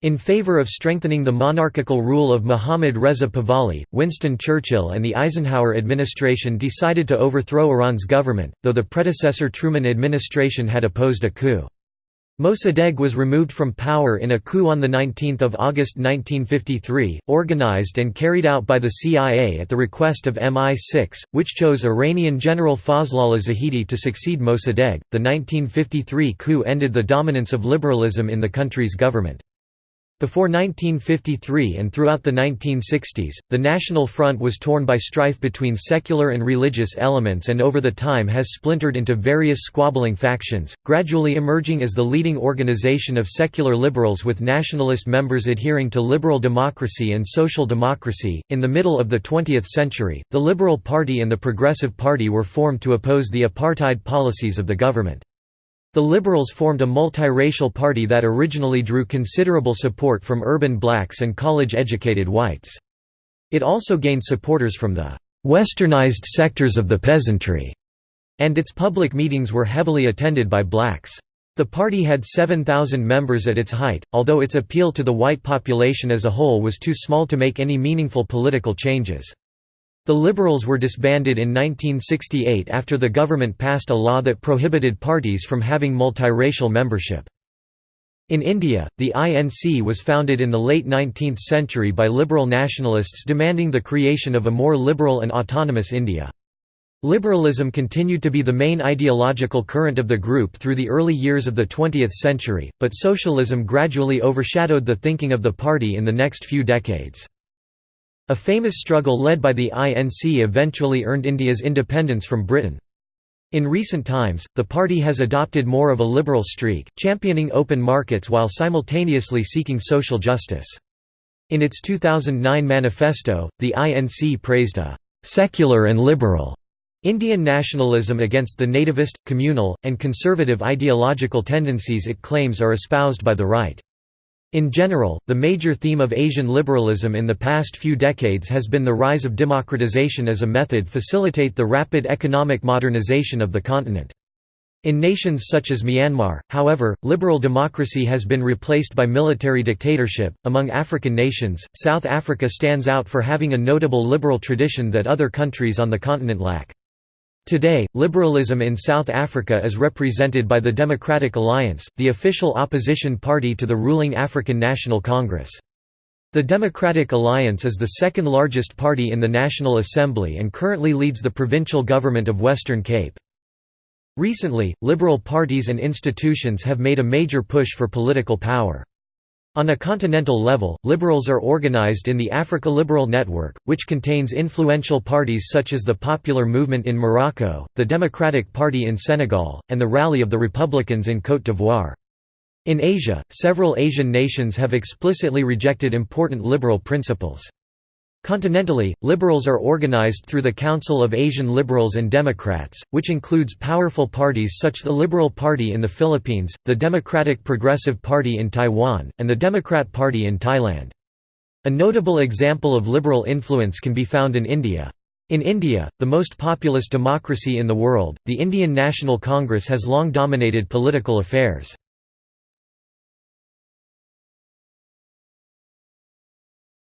[SPEAKER 1] In favor of strengthening the monarchical rule of Mohammad Reza Pahlavi, Winston Churchill and the Eisenhower administration decided to overthrow Iran's government, though the predecessor Truman administration had opposed a coup. Mossadegh was removed from power in a coup on 19 August 1953, organized and carried out by the CIA at the request of MI6, which chose Iranian General Fazlollah Zahedi to succeed Mossadegh. The 1953 coup ended the dominance of liberalism in the country's government. Before 1953 and throughout the 1960s, the National Front was torn by strife between secular and religious elements and over the time has splintered into various squabbling factions, gradually emerging as the leading organization of secular liberals with nationalist members adhering to liberal democracy and social democracy. In the middle of the 20th century, the Liberal Party and the Progressive Party were formed to oppose the apartheid policies of the government. The Liberals formed a multiracial party that originally drew considerable support from urban blacks and college-educated whites. It also gained supporters from the «westernized sectors of the peasantry», and its public meetings were heavily attended by blacks. The party had 7,000 members at its height, although its appeal to the white population as a whole was too small to make any meaningful political changes. The Liberals were disbanded in 1968 after the government passed a law that prohibited parties from having multiracial membership. In India, the INC was founded in the late 19th century by liberal nationalists demanding the creation of a more liberal and autonomous India. Liberalism continued to be the main ideological current of the group through the early years of the 20th century, but socialism gradually overshadowed the thinking of the party in the next few decades. A famous struggle led by the INC eventually earned India's independence from Britain. In recent times, the party has adopted more of a liberal streak, championing open markets while simultaneously seeking social justice. In its 2009 manifesto, the INC praised a «secular and liberal» Indian nationalism against the nativist, communal, and conservative ideological tendencies it claims are espoused by the right. In general, the major theme of Asian liberalism in the past few decades has been the rise of democratization as a method to facilitate the rapid economic modernization of the continent. In nations such as Myanmar, however, liberal democracy has been replaced by military dictatorship. Among African nations, South Africa stands out for having a notable liberal tradition that other countries on the continent lack. Today, liberalism in South Africa is represented by the Democratic Alliance, the official opposition party to the ruling African National Congress. The Democratic Alliance is the second largest party in the National Assembly and currently leads the provincial government of Western Cape. Recently, liberal parties and institutions have made a major push for political power. On a continental level, liberals are organized in the Africa Liberal Network, which contains influential parties such as the Popular Movement in Morocco, the Democratic Party in Senegal, and the Rally of the Republicans in Côte d'Ivoire. In Asia, several Asian nations have explicitly rejected important liberal principles. Continentally, liberals are organized through the Council of Asian Liberals and Democrats, which includes powerful parties such the Liberal Party in the Philippines, the Democratic Progressive Party in Taiwan, and the Democrat Party in Thailand. A notable example of liberal influence can be found in India. In India, the most populous democracy in the world, the Indian National Congress has long dominated political affairs.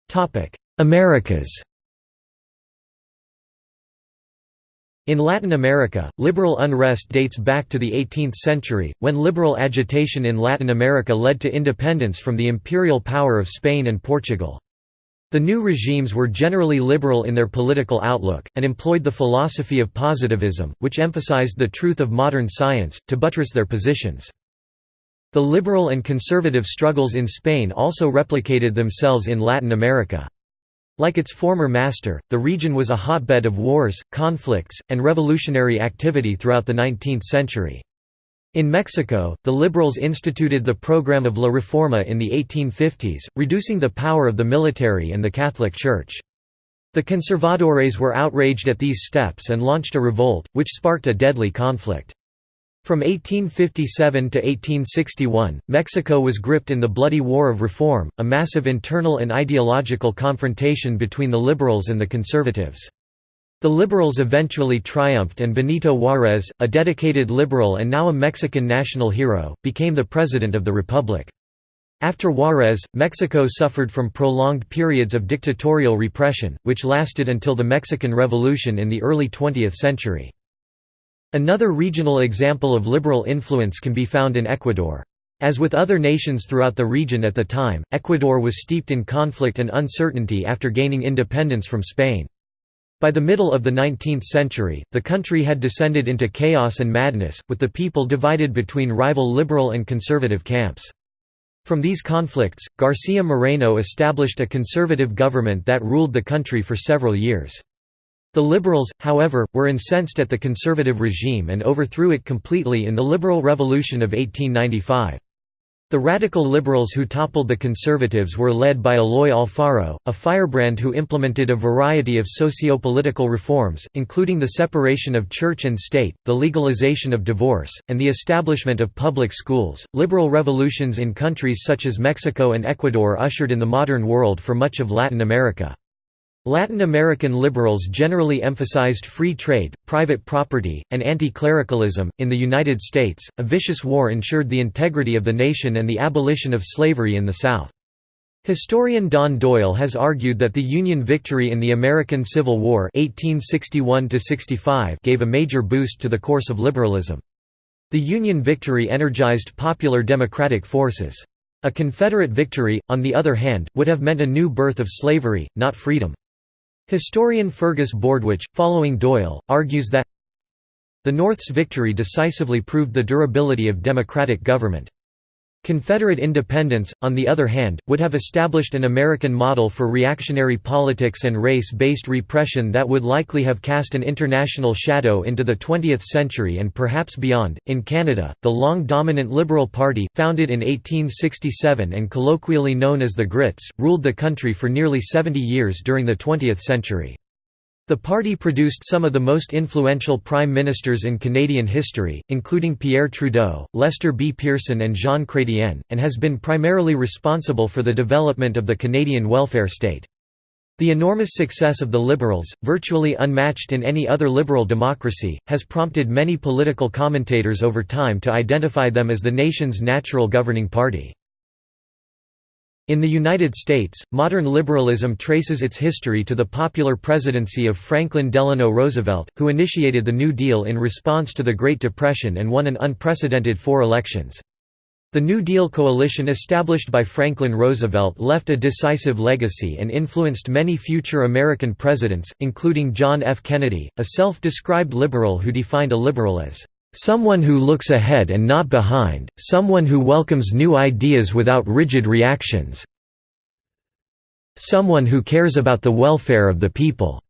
[SPEAKER 1] Topic: Americas In Latin America, liberal unrest dates back to the 18th century, when liberal agitation in Latin America led to independence from the imperial power of Spain and Portugal. The new regimes were generally liberal in their political outlook, and employed the philosophy of positivism, which emphasized the truth of modern science, to buttress their positions. The liberal and conservative struggles in Spain also replicated themselves in Latin America. Like its former master, the region was a hotbed of wars, conflicts, and revolutionary activity throughout the 19th century. In Mexico, the liberals instituted the program of La Reforma in the 1850s, reducing the power of the military and the Catholic Church. The conservadores were outraged at these steps and launched a revolt, which sparked a deadly conflict. From 1857 to 1861, Mexico was gripped in the Bloody War of Reform, a massive internal and ideological confrontation between the liberals and the conservatives. The liberals eventually triumphed and Benito Juárez, a dedicated liberal and now a Mexican national hero, became the president of the republic. After Juárez, Mexico suffered from prolonged periods of dictatorial repression, which lasted until the Mexican Revolution in the early 20th century. Another regional example of liberal influence can be found in Ecuador. As with other nations throughout the region at the time, Ecuador was steeped in conflict and uncertainty after gaining independence from Spain. By the middle of the 19th century, the country had descended into chaos and madness, with the people divided between rival liberal and conservative camps. From these conflicts, Garcia Moreno established a conservative government that ruled the country for several years. The Liberals, however, were incensed at the conservative regime and overthrew it completely in the Liberal Revolution of 1895. The radical liberals who toppled the conservatives were led by Eloy Alfaro, a firebrand who implemented a variety of socio-political reforms, including the separation of church and state, the legalization of divorce, and the establishment of public schools. Liberal revolutions in countries such as Mexico and Ecuador ushered in the modern world for much of Latin America. Latin American liberals generally emphasized free trade, private property, and anti-clericalism. In the United States, a vicious war ensured the integrity of the nation and the abolition of slavery in the South. Historian Don Doyle has argued that the Union victory in the American Civil War 1861 gave a major boost to the course of liberalism. The Union victory energized popular democratic forces. A Confederate victory, on the other hand, would have meant a new birth of slavery, not freedom. Historian Fergus Bordewich, following Doyle, argues that the North's victory decisively proved the durability of democratic government. Confederate independence, on the other hand, would have established an American model for reactionary politics and race-based repression that would likely have cast an international shadow into the 20th century and perhaps beyond. In Canada, the long-dominant Liberal Party, founded in 1867 and colloquially known as the Grits, ruled the country for nearly 70 years during the 20th century. The party produced some of the most influential prime ministers in Canadian history, including Pierre Trudeau, Lester B. Pearson and Jean Chrétien, and has been primarily responsible for the development of the Canadian welfare state. The enormous success of the Liberals, virtually unmatched in any other liberal democracy, has prompted many political commentators over time to identify them as the nation's natural governing party. In the United States, modern liberalism traces its history to the popular presidency of Franklin Delano Roosevelt, who initiated the New Deal in response to the Great Depression and won an unprecedented four elections. The New Deal coalition established by Franklin Roosevelt left a decisive legacy and influenced many future American presidents, including John F. Kennedy, a self-described liberal who defined a liberal as Someone who looks ahead and not behind, someone who welcomes new ideas without rigid reactions someone who cares about the welfare of the people."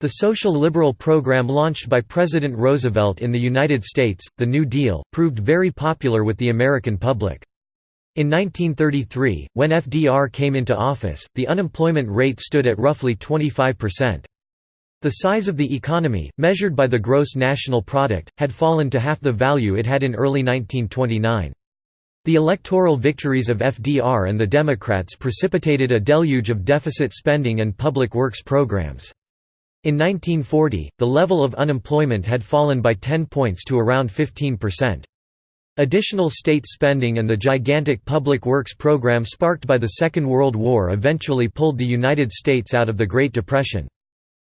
[SPEAKER 1] The social liberal program launched by President Roosevelt in the United States, the New Deal, proved very popular with the American public. In 1933, when FDR came into office, the unemployment rate stood at roughly 25%. The size of the economy, measured by the gross national product, had fallen to half the value it had in early 1929. The electoral victories of FDR and the Democrats precipitated a deluge of deficit spending and public works programs. In 1940, the level of unemployment had fallen by 10 points to around 15%. Additional state spending and the gigantic public works program sparked by the Second World War eventually pulled the United States out of the Great Depression.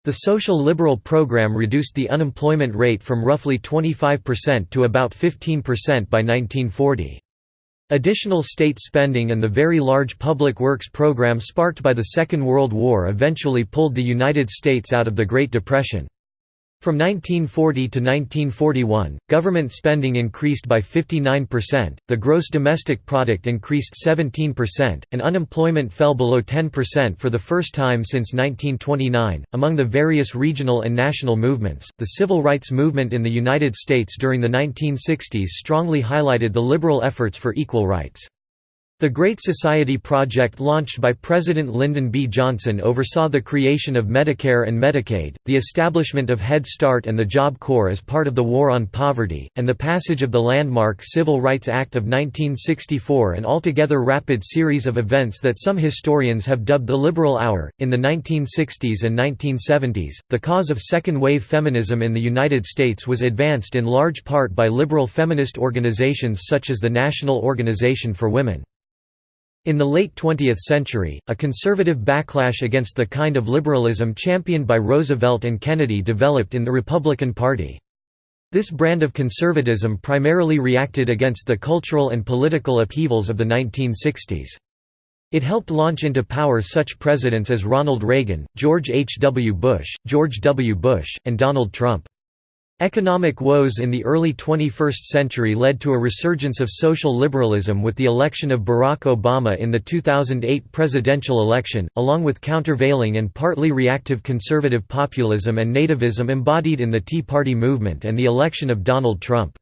[SPEAKER 1] The social liberal program reduced the unemployment rate from roughly 25% to about 15% by 1940. Additional state spending and the very large public works program sparked by the Second World War eventually pulled the United States out of the Great Depression. From 1940 to 1941, government spending increased by 59%, the gross domestic product increased 17%, and unemployment fell below 10% for the first time since 1929. Among the various regional and national movements, the civil rights movement in the United States during the 1960s strongly highlighted the liberal efforts for equal rights. The Great Society Project launched by President Lyndon B. Johnson oversaw the creation of Medicare and Medicaid, the establishment of Head Start and the Job Corps as part of the War on Poverty, and the passage of the landmark Civil Rights Act of 1964 an altogether rapid series of events that some historians have dubbed the Liberal Hour. In the 1960s and 1970s, the cause of second-wave feminism in the United States was advanced in large part by liberal feminist organizations such as the National Organization for Women. In the late 20th century, a conservative backlash against the kind of liberalism championed by Roosevelt and Kennedy developed in the Republican Party. This brand of conservatism primarily reacted against the cultural and political upheavals of the 1960s. It helped launch into power such presidents as Ronald Reagan, George H. W. Bush, George W. Bush, and Donald Trump. Economic woes in the early 21st century led to a resurgence of social liberalism with the election of Barack Obama in the 2008 presidential election, along with countervailing and partly reactive conservative populism and nativism embodied in the Tea Party movement and the election of Donald Trump.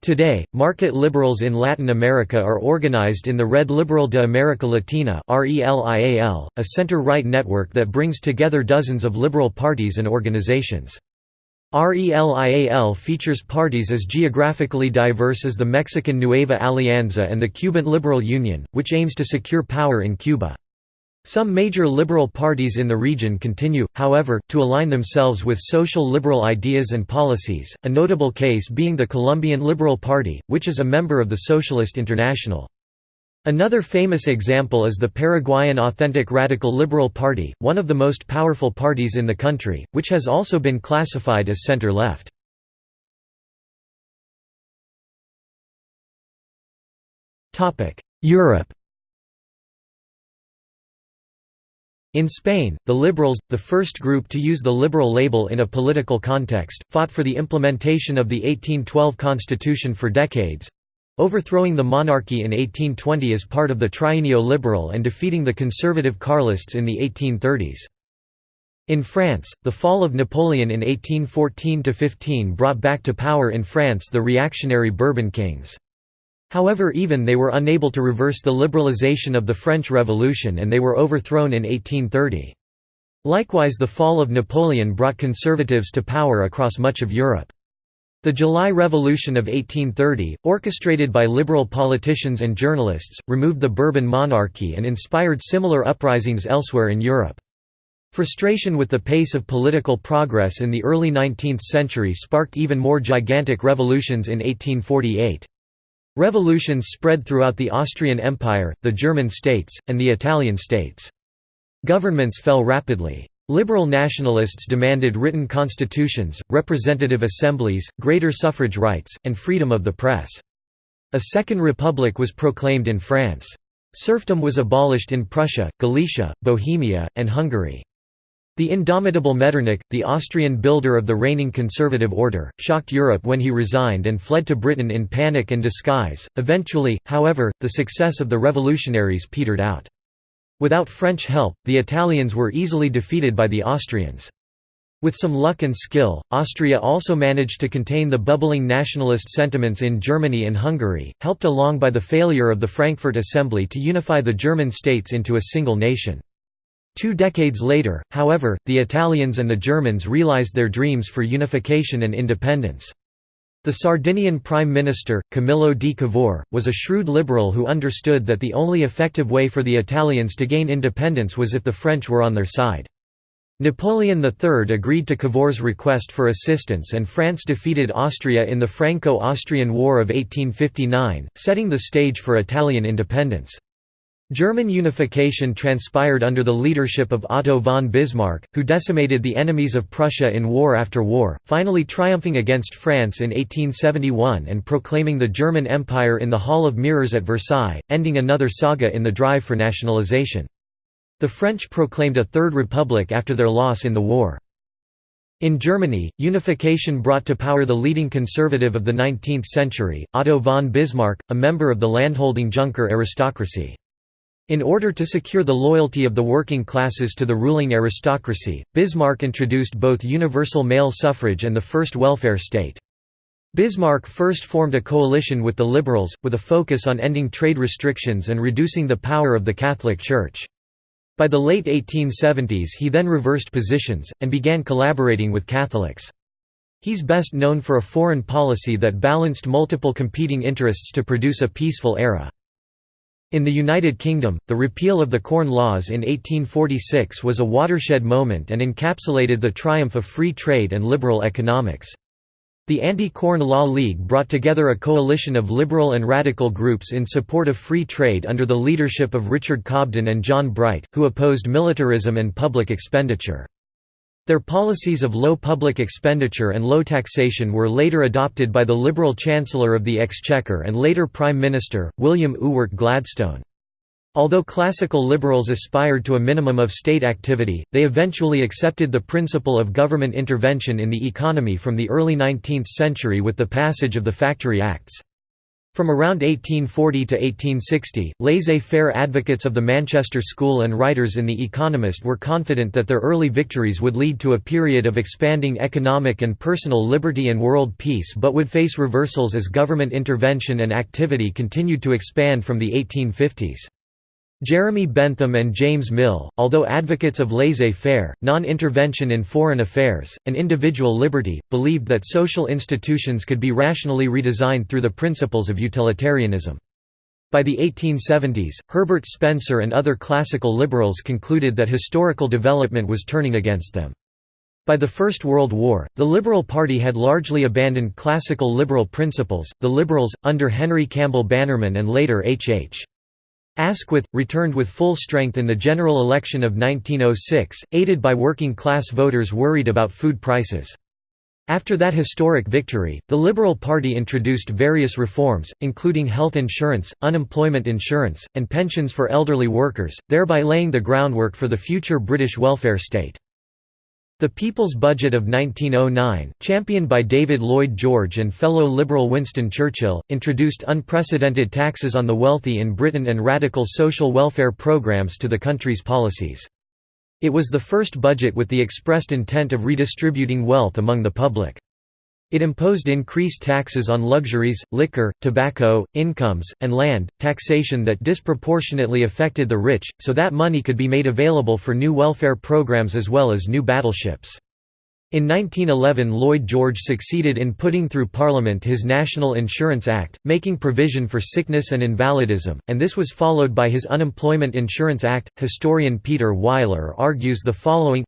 [SPEAKER 1] Today, market liberals in Latin America are organized in the Red Liberal de America Latina a center-right network that brings together dozens of liberal parties and organizations. RELIAL features parties as geographically diverse as the Mexican Nueva Alianza and the Cuban Liberal Union, which aims to secure power in Cuba. Some major liberal parties in the region continue, however, to align themselves with social liberal ideas and policies, a notable case being the Colombian Liberal Party, which is a member of the Socialist International. Another famous example is the Paraguayan Authentic Radical Liberal Party, one of the most powerful parties in the country, which has also been classified as center-left. Europe In Spain, the Liberals, the first group to use the liberal label in a political context, fought for the implementation of the 1812 constitution for decades, overthrowing the monarchy in 1820 as part of the Trienio Liberal and defeating the conservative Carlists in the 1830s. In France, the fall of Napoleon in 1814–15 brought back to power in France the reactionary Bourbon kings. However even they were unable to reverse the liberalization of the French Revolution and they were overthrown in 1830. Likewise the fall of Napoleon brought conservatives to power across much of Europe. The July Revolution of 1830, orchestrated by liberal politicians and journalists, removed the Bourbon monarchy and inspired similar uprisings elsewhere in Europe. Frustration with the pace of political progress in the early 19th century sparked even more gigantic revolutions in 1848. Revolutions spread throughout the Austrian Empire, the German states, and the Italian states. Governments fell rapidly. Liberal nationalists demanded written constitutions, representative assemblies, greater suffrage rights, and freedom of the press. A second republic was proclaimed in France. Serfdom was abolished in Prussia, Galicia, Bohemia, and Hungary. The indomitable Metternich, the Austrian builder of the reigning conservative order, shocked Europe when he resigned and fled to Britain in panic and disguise. Eventually, however, the success of the revolutionaries petered out. Without French help, the Italians were easily defeated by the Austrians. With some luck and skill, Austria also managed to contain the bubbling nationalist sentiments in Germany and Hungary, helped along by the failure of the Frankfurt Assembly to unify the German states into a single nation. Two decades later, however, the Italians and the Germans realized their dreams for unification and independence. The Sardinian Prime Minister, Camillo di Cavour, was a shrewd liberal who understood that the only effective way for the Italians to gain independence was if the French were on their side. Napoleon III agreed to Cavour's request for assistance and France defeated Austria in the Franco-Austrian War of 1859, setting the stage for Italian independence. German unification transpired under the leadership of Otto von Bismarck, who decimated the enemies of Prussia in war after war, finally triumphing against France in 1871 and proclaiming the German Empire in the Hall of Mirrors at Versailles, ending another saga in the drive for nationalization. The French proclaimed a Third Republic after their loss in the war. In Germany, unification brought to power the leading conservative of the 19th century, Otto von Bismarck, a member of the landholding Junker aristocracy. In order to secure the loyalty of the working classes to the ruling aristocracy, Bismarck introduced both universal male suffrage and the first welfare state. Bismarck first formed a coalition with the liberals, with a focus on ending trade restrictions and reducing the power of the Catholic Church. By the late 1870s he then reversed positions, and began collaborating with Catholics. He's best known for a foreign policy that balanced multiple competing interests to produce a peaceful era. In the United Kingdom, the repeal of the Corn Laws in 1846 was a watershed moment and encapsulated the triumph of free trade and liberal economics. The Anti-Corn Law League brought together a coalition of liberal and radical groups in support of free trade under the leadership of Richard Cobden and John Bright, who opposed militarism and public expenditure. Their policies of low public expenditure and low taxation were later adopted by the Liberal Chancellor of the Exchequer and later Prime Minister, William Ewart Gladstone. Although classical liberals aspired to a minimum of state activity, they eventually accepted the principle of government intervention in the economy from the early 19th century with the passage of the Factory Acts. From around 1840 to 1860, laissez-faire advocates of the Manchester School and writers in The Economist were confident that their early victories would lead to a period of expanding economic and personal liberty and world peace but would face reversals as government intervention and activity continued to expand from the 1850s. Jeremy Bentham and James Mill, although advocates of laissez-faire, non-intervention in foreign affairs, and individual liberty, believed that social institutions could be rationally redesigned through the principles of utilitarianism. By the 1870s, Herbert Spencer and other classical liberals concluded that historical development was turning against them. By the First World War, the Liberal Party had largely abandoned classical liberal principles. The Liberals, under Henry Campbell Bannerman and later H. H. Asquith, returned with full strength in the general election of 1906, aided by working-class voters worried about food prices. After that historic victory, the Liberal Party introduced various reforms, including health insurance, unemployment insurance, and pensions for elderly workers, thereby laying the groundwork for the future British welfare state. The People's Budget of 1909, championed by David Lloyd George and fellow Liberal Winston Churchill, introduced unprecedented taxes on the wealthy in Britain and radical social welfare programs to the country's policies. It was the first budget with the expressed intent of redistributing wealth among the public. It imposed increased taxes on luxuries, liquor, tobacco, incomes, and land, taxation that disproportionately affected the rich, so that money could be made available for new welfare programs as well as new battleships. In 1911 Lloyd George succeeded in putting through Parliament his National Insurance Act, making provision for sickness and invalidism, and this was followed by his Unemployment Insurance Act. Historian Peter Weiler argues the following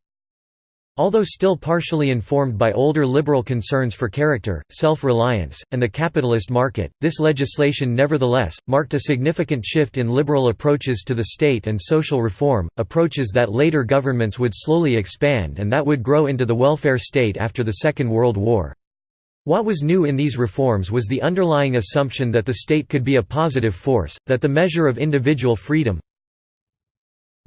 [SPEAKER 1] Although still partially informed by older liberal concerns for character, self-reliance, and the capitalist market, this legislation nevertheless, marked a significant shift in liberal approaches to the state and social reform, approaches that later governments would slowly expand and that would grow into the welfare state after the Second World War. What was new in these reforms was the underlying assumption that the state could be a positive force, that the measure of individual freedom,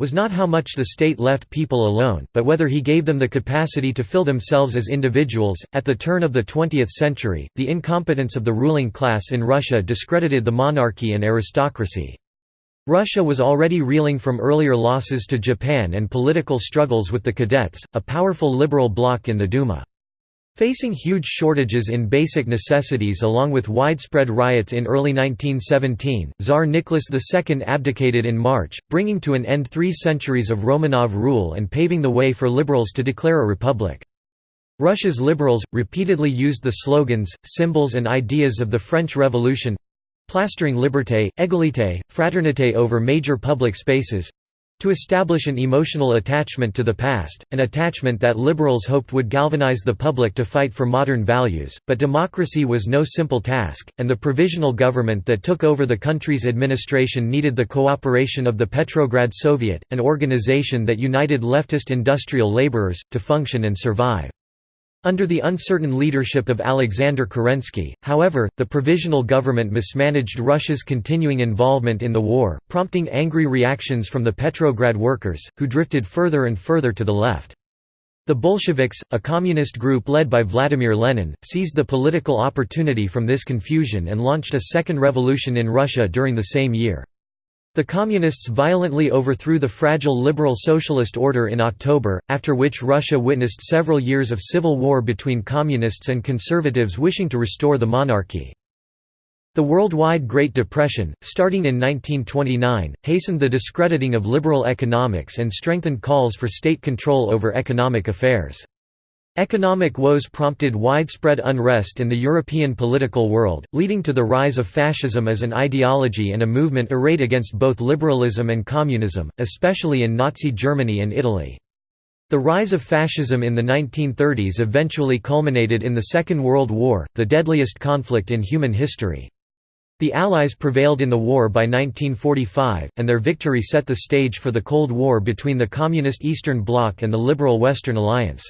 [SPEAKER 1] was not how much the state left people alone, but whether he gave them the capacity to fill themselves as individuals. At the turn of the 20th century, the incompetence of the ruling class in Russia discredited the monarchy and aristocracy. Russia was already reeling from earlier losses to Japan and political struggles with the Cadets, a powerful liberal bloc in the Duma. Facing huge shortages in basic necessities along with widespread riots in early 1917, Tsar Nicholas II abdicated in March, bringing to an end three centuries of Romanov rule and paving the way for liberals to declare a republic. Russia's liberals, repeatedly used the slogans, symbols and ideas of the French Revolution—plastering liberté, égalité, fraternité over major public spaces, to establish an emotional attachment to the past, an attachment that liberals hoped would galvanize the public to fight for modern values, but democracy was no simple task, and the provisional government that took over the country's administration needed the cooperation of the Petrograd Soviet, an organization that united leftist industrial laborers, to function and survive. Under the uncertain leadership of Alexander Kerensky, however, the provisional government mismanaged Russia's continuing involvement in the war, prompting angry reactions from the Petrograd workers, who drifted further and further to the left. The Bolsheviks, a communist group led by Vladimir Lenin, seized the political opportunity from this confusion and launched a second revolution in Russia during the same year. The Communists violently overthrew the fragile liberal socialist order in October, after which Russia witnessed several years of civil war between communists and conservatives wishing to restore the monarchy. The worldwide Great Depression, starting in 1929, hastened the discrediting of liberal economics and strengthened calls for state control over economic affairs. Economic woes prompted widespread unrest in the European political world, leading to the rise of fascism as an ideology and a movement arrayed against both liberalism and communism, especially in Nazi Germany and Italy. The rise of fascism in the 1930s eventually culminated in the Second World War, the deadliest conflict in human history. The Allies prevailed in the war by 1945, and their victory set the stage for the Cold War between the Communist Eastern Bloc and the Liberal Western Alliance.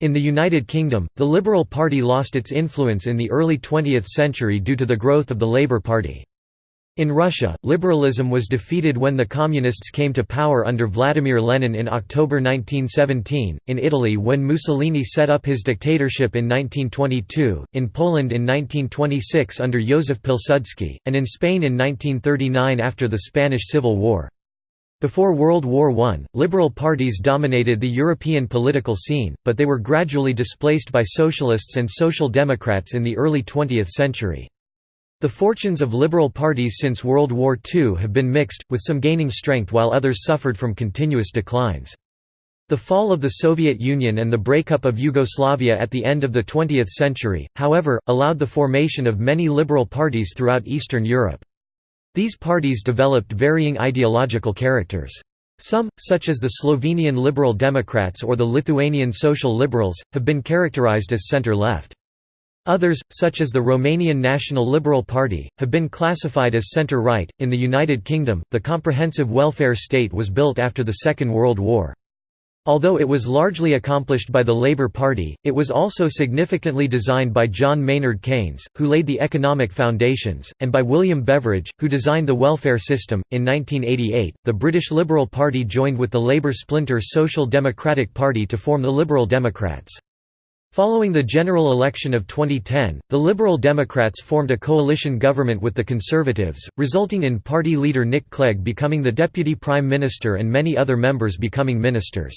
[SPEAKER 1] In the United Kingdom, the Liberal Party lost its influence in the early 20th century due to the growth of the Labour Party. In Russia, liberalism was defeated when the Communists came to power under Vladimir Lenin in October 1917, in Italy when Mussolini set up his dictatorship in 1922, in Poland in 1926 under Józef Pilsudski, and in Spain in 1939 after the Spanish Civil War. Before World War I, liberal parties dominated the European political scene, but they were gradually displaced by socialists and social democrats in the early 20th century. The fortunes of liberal parties since World War II have been mixed, with some gaining strength while others suffered from continuous declines. The fall of the Soviet Union and the breakup of Yugoslavia at the end of the 20th century, however, allowed the formation of many liberal parties throughout Eastern Europe. These parties developed varying ideological characters. Some, such as the Slovenian Liberal Democrats or the Lithuanian Social Liberals, have been characterized as center-left. Others, such as the Romanian National Liberal Party, have been classified as centre-right. In the United Kingdom, the comprehensive welfare state was built after the Second World War. Although it was largely accomplished by the Labour Party, it was also significantly designed by John Maynard Keynes, who laid the economic foundations, and by William Beveridge, who designed the welfare system. In 1988, the British Liberal Party joined with the Labour splinter Social Democratic Party to form the Liberal Democrats. Following the general election of 2010, the Liberal Democrats formed a coalition government with the Conservatives, resulting in party leader Nick Clegg becoming the Deputy Prime Minister and many other members becoming ministers.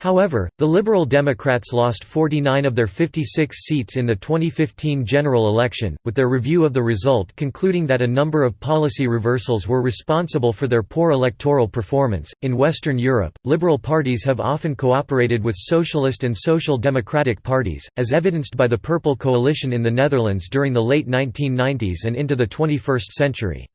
[SPEAKER 1] However, the Liberal Democrats lost 49 of their 56 seats in the 2015 general election, with their review of the result concluding that a number of policy reversals were responsible for their poor electoral performance. In Western Europe, liberal parties have often cooperated with socialist and social democratic parties, as evidenced by the Purple Coalition in the Netherlands during the late 1990s and into the 21st century.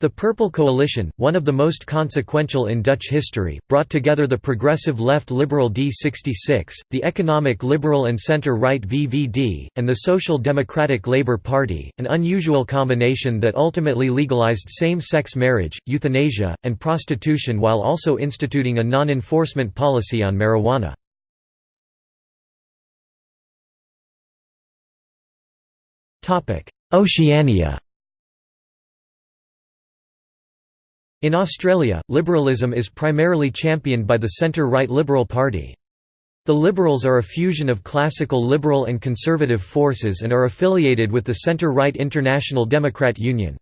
[SPEAKER 1] The Purple Coalition, one of the most consequential in Dutch history, brought together the progressive left liberal D66, the economic liberal and centre-right VVD, and the Social Democratic Labour Party, an unusual combination that ultimately legalised same-sex marriage, euthanasia, and prostitution while also instituting a non-enforcement policy on marijuana. Oceania In Australia, liberalism is primarily championed by the centre-right Liberal Party. The Liberals are a fusion of classical liberal and conservative forces and are affiliated with the centre-right International Democrat Union.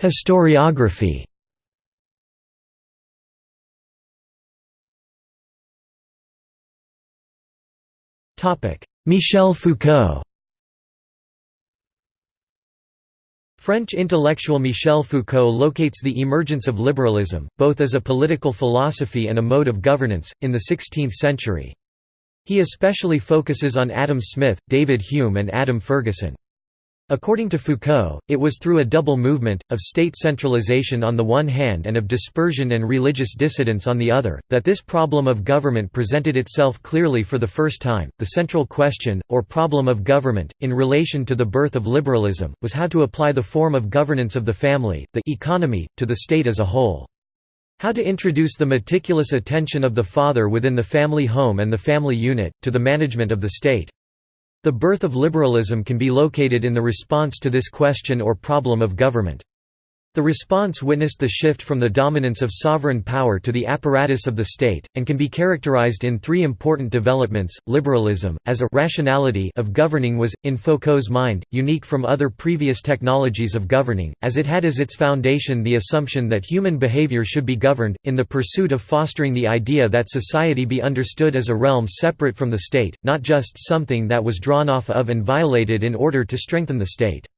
[SPEAKER 1] Historiography Michel Foucault French intellectual Michel Foucault locates the emergence of liberalism, both as a political philosophy and a mode of governance, in the 16th century. He especially focuses on Adam Smith, David Hume and Adam Ferguson. According to Foucault, it was through a double movement, of state centralization on the one hand and of dispersion and religious dissidence on the other, that this problem of government presented itself clearly for the first time. The central question, or problem of government, in relation to the birth of liberalism, was how to apply the form of governance of the family, the economy, to the state as a whole. How to introduce the meticulous attention of the father within the family home and the family unit, to the management of the state. The birth of liberalism can be located in the response to this question or problem of government. The response witnessed the shift from the dominance of sovereign power to the apparatus of the state, and can be characterized in three important developments. Liberalism, as a rationality of governing was, in Foucault's mind, unique from other previous technologies of governing, as it had as its foundation the assumption that human behavior should be governed, in the pursuit of fostering the idea that society be understood as a realm separate from the state, not just something that was drawn off of and violated in order to strengthen the state.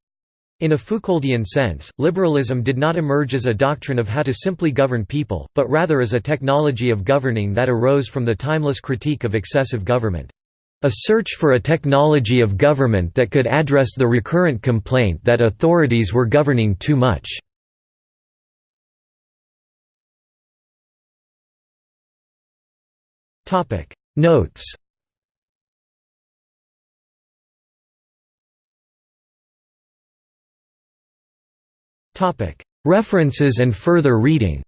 [SPEAKER 1] In a Foucauldian sense, liberalism did not emerge as a doctrine of how to simply govern people, but rather as a technology of governing that arose from the timeless critique of excessive government. A search for a technology of government that could address the recurrent complaint that authorities were governing too much. Notes References and further reading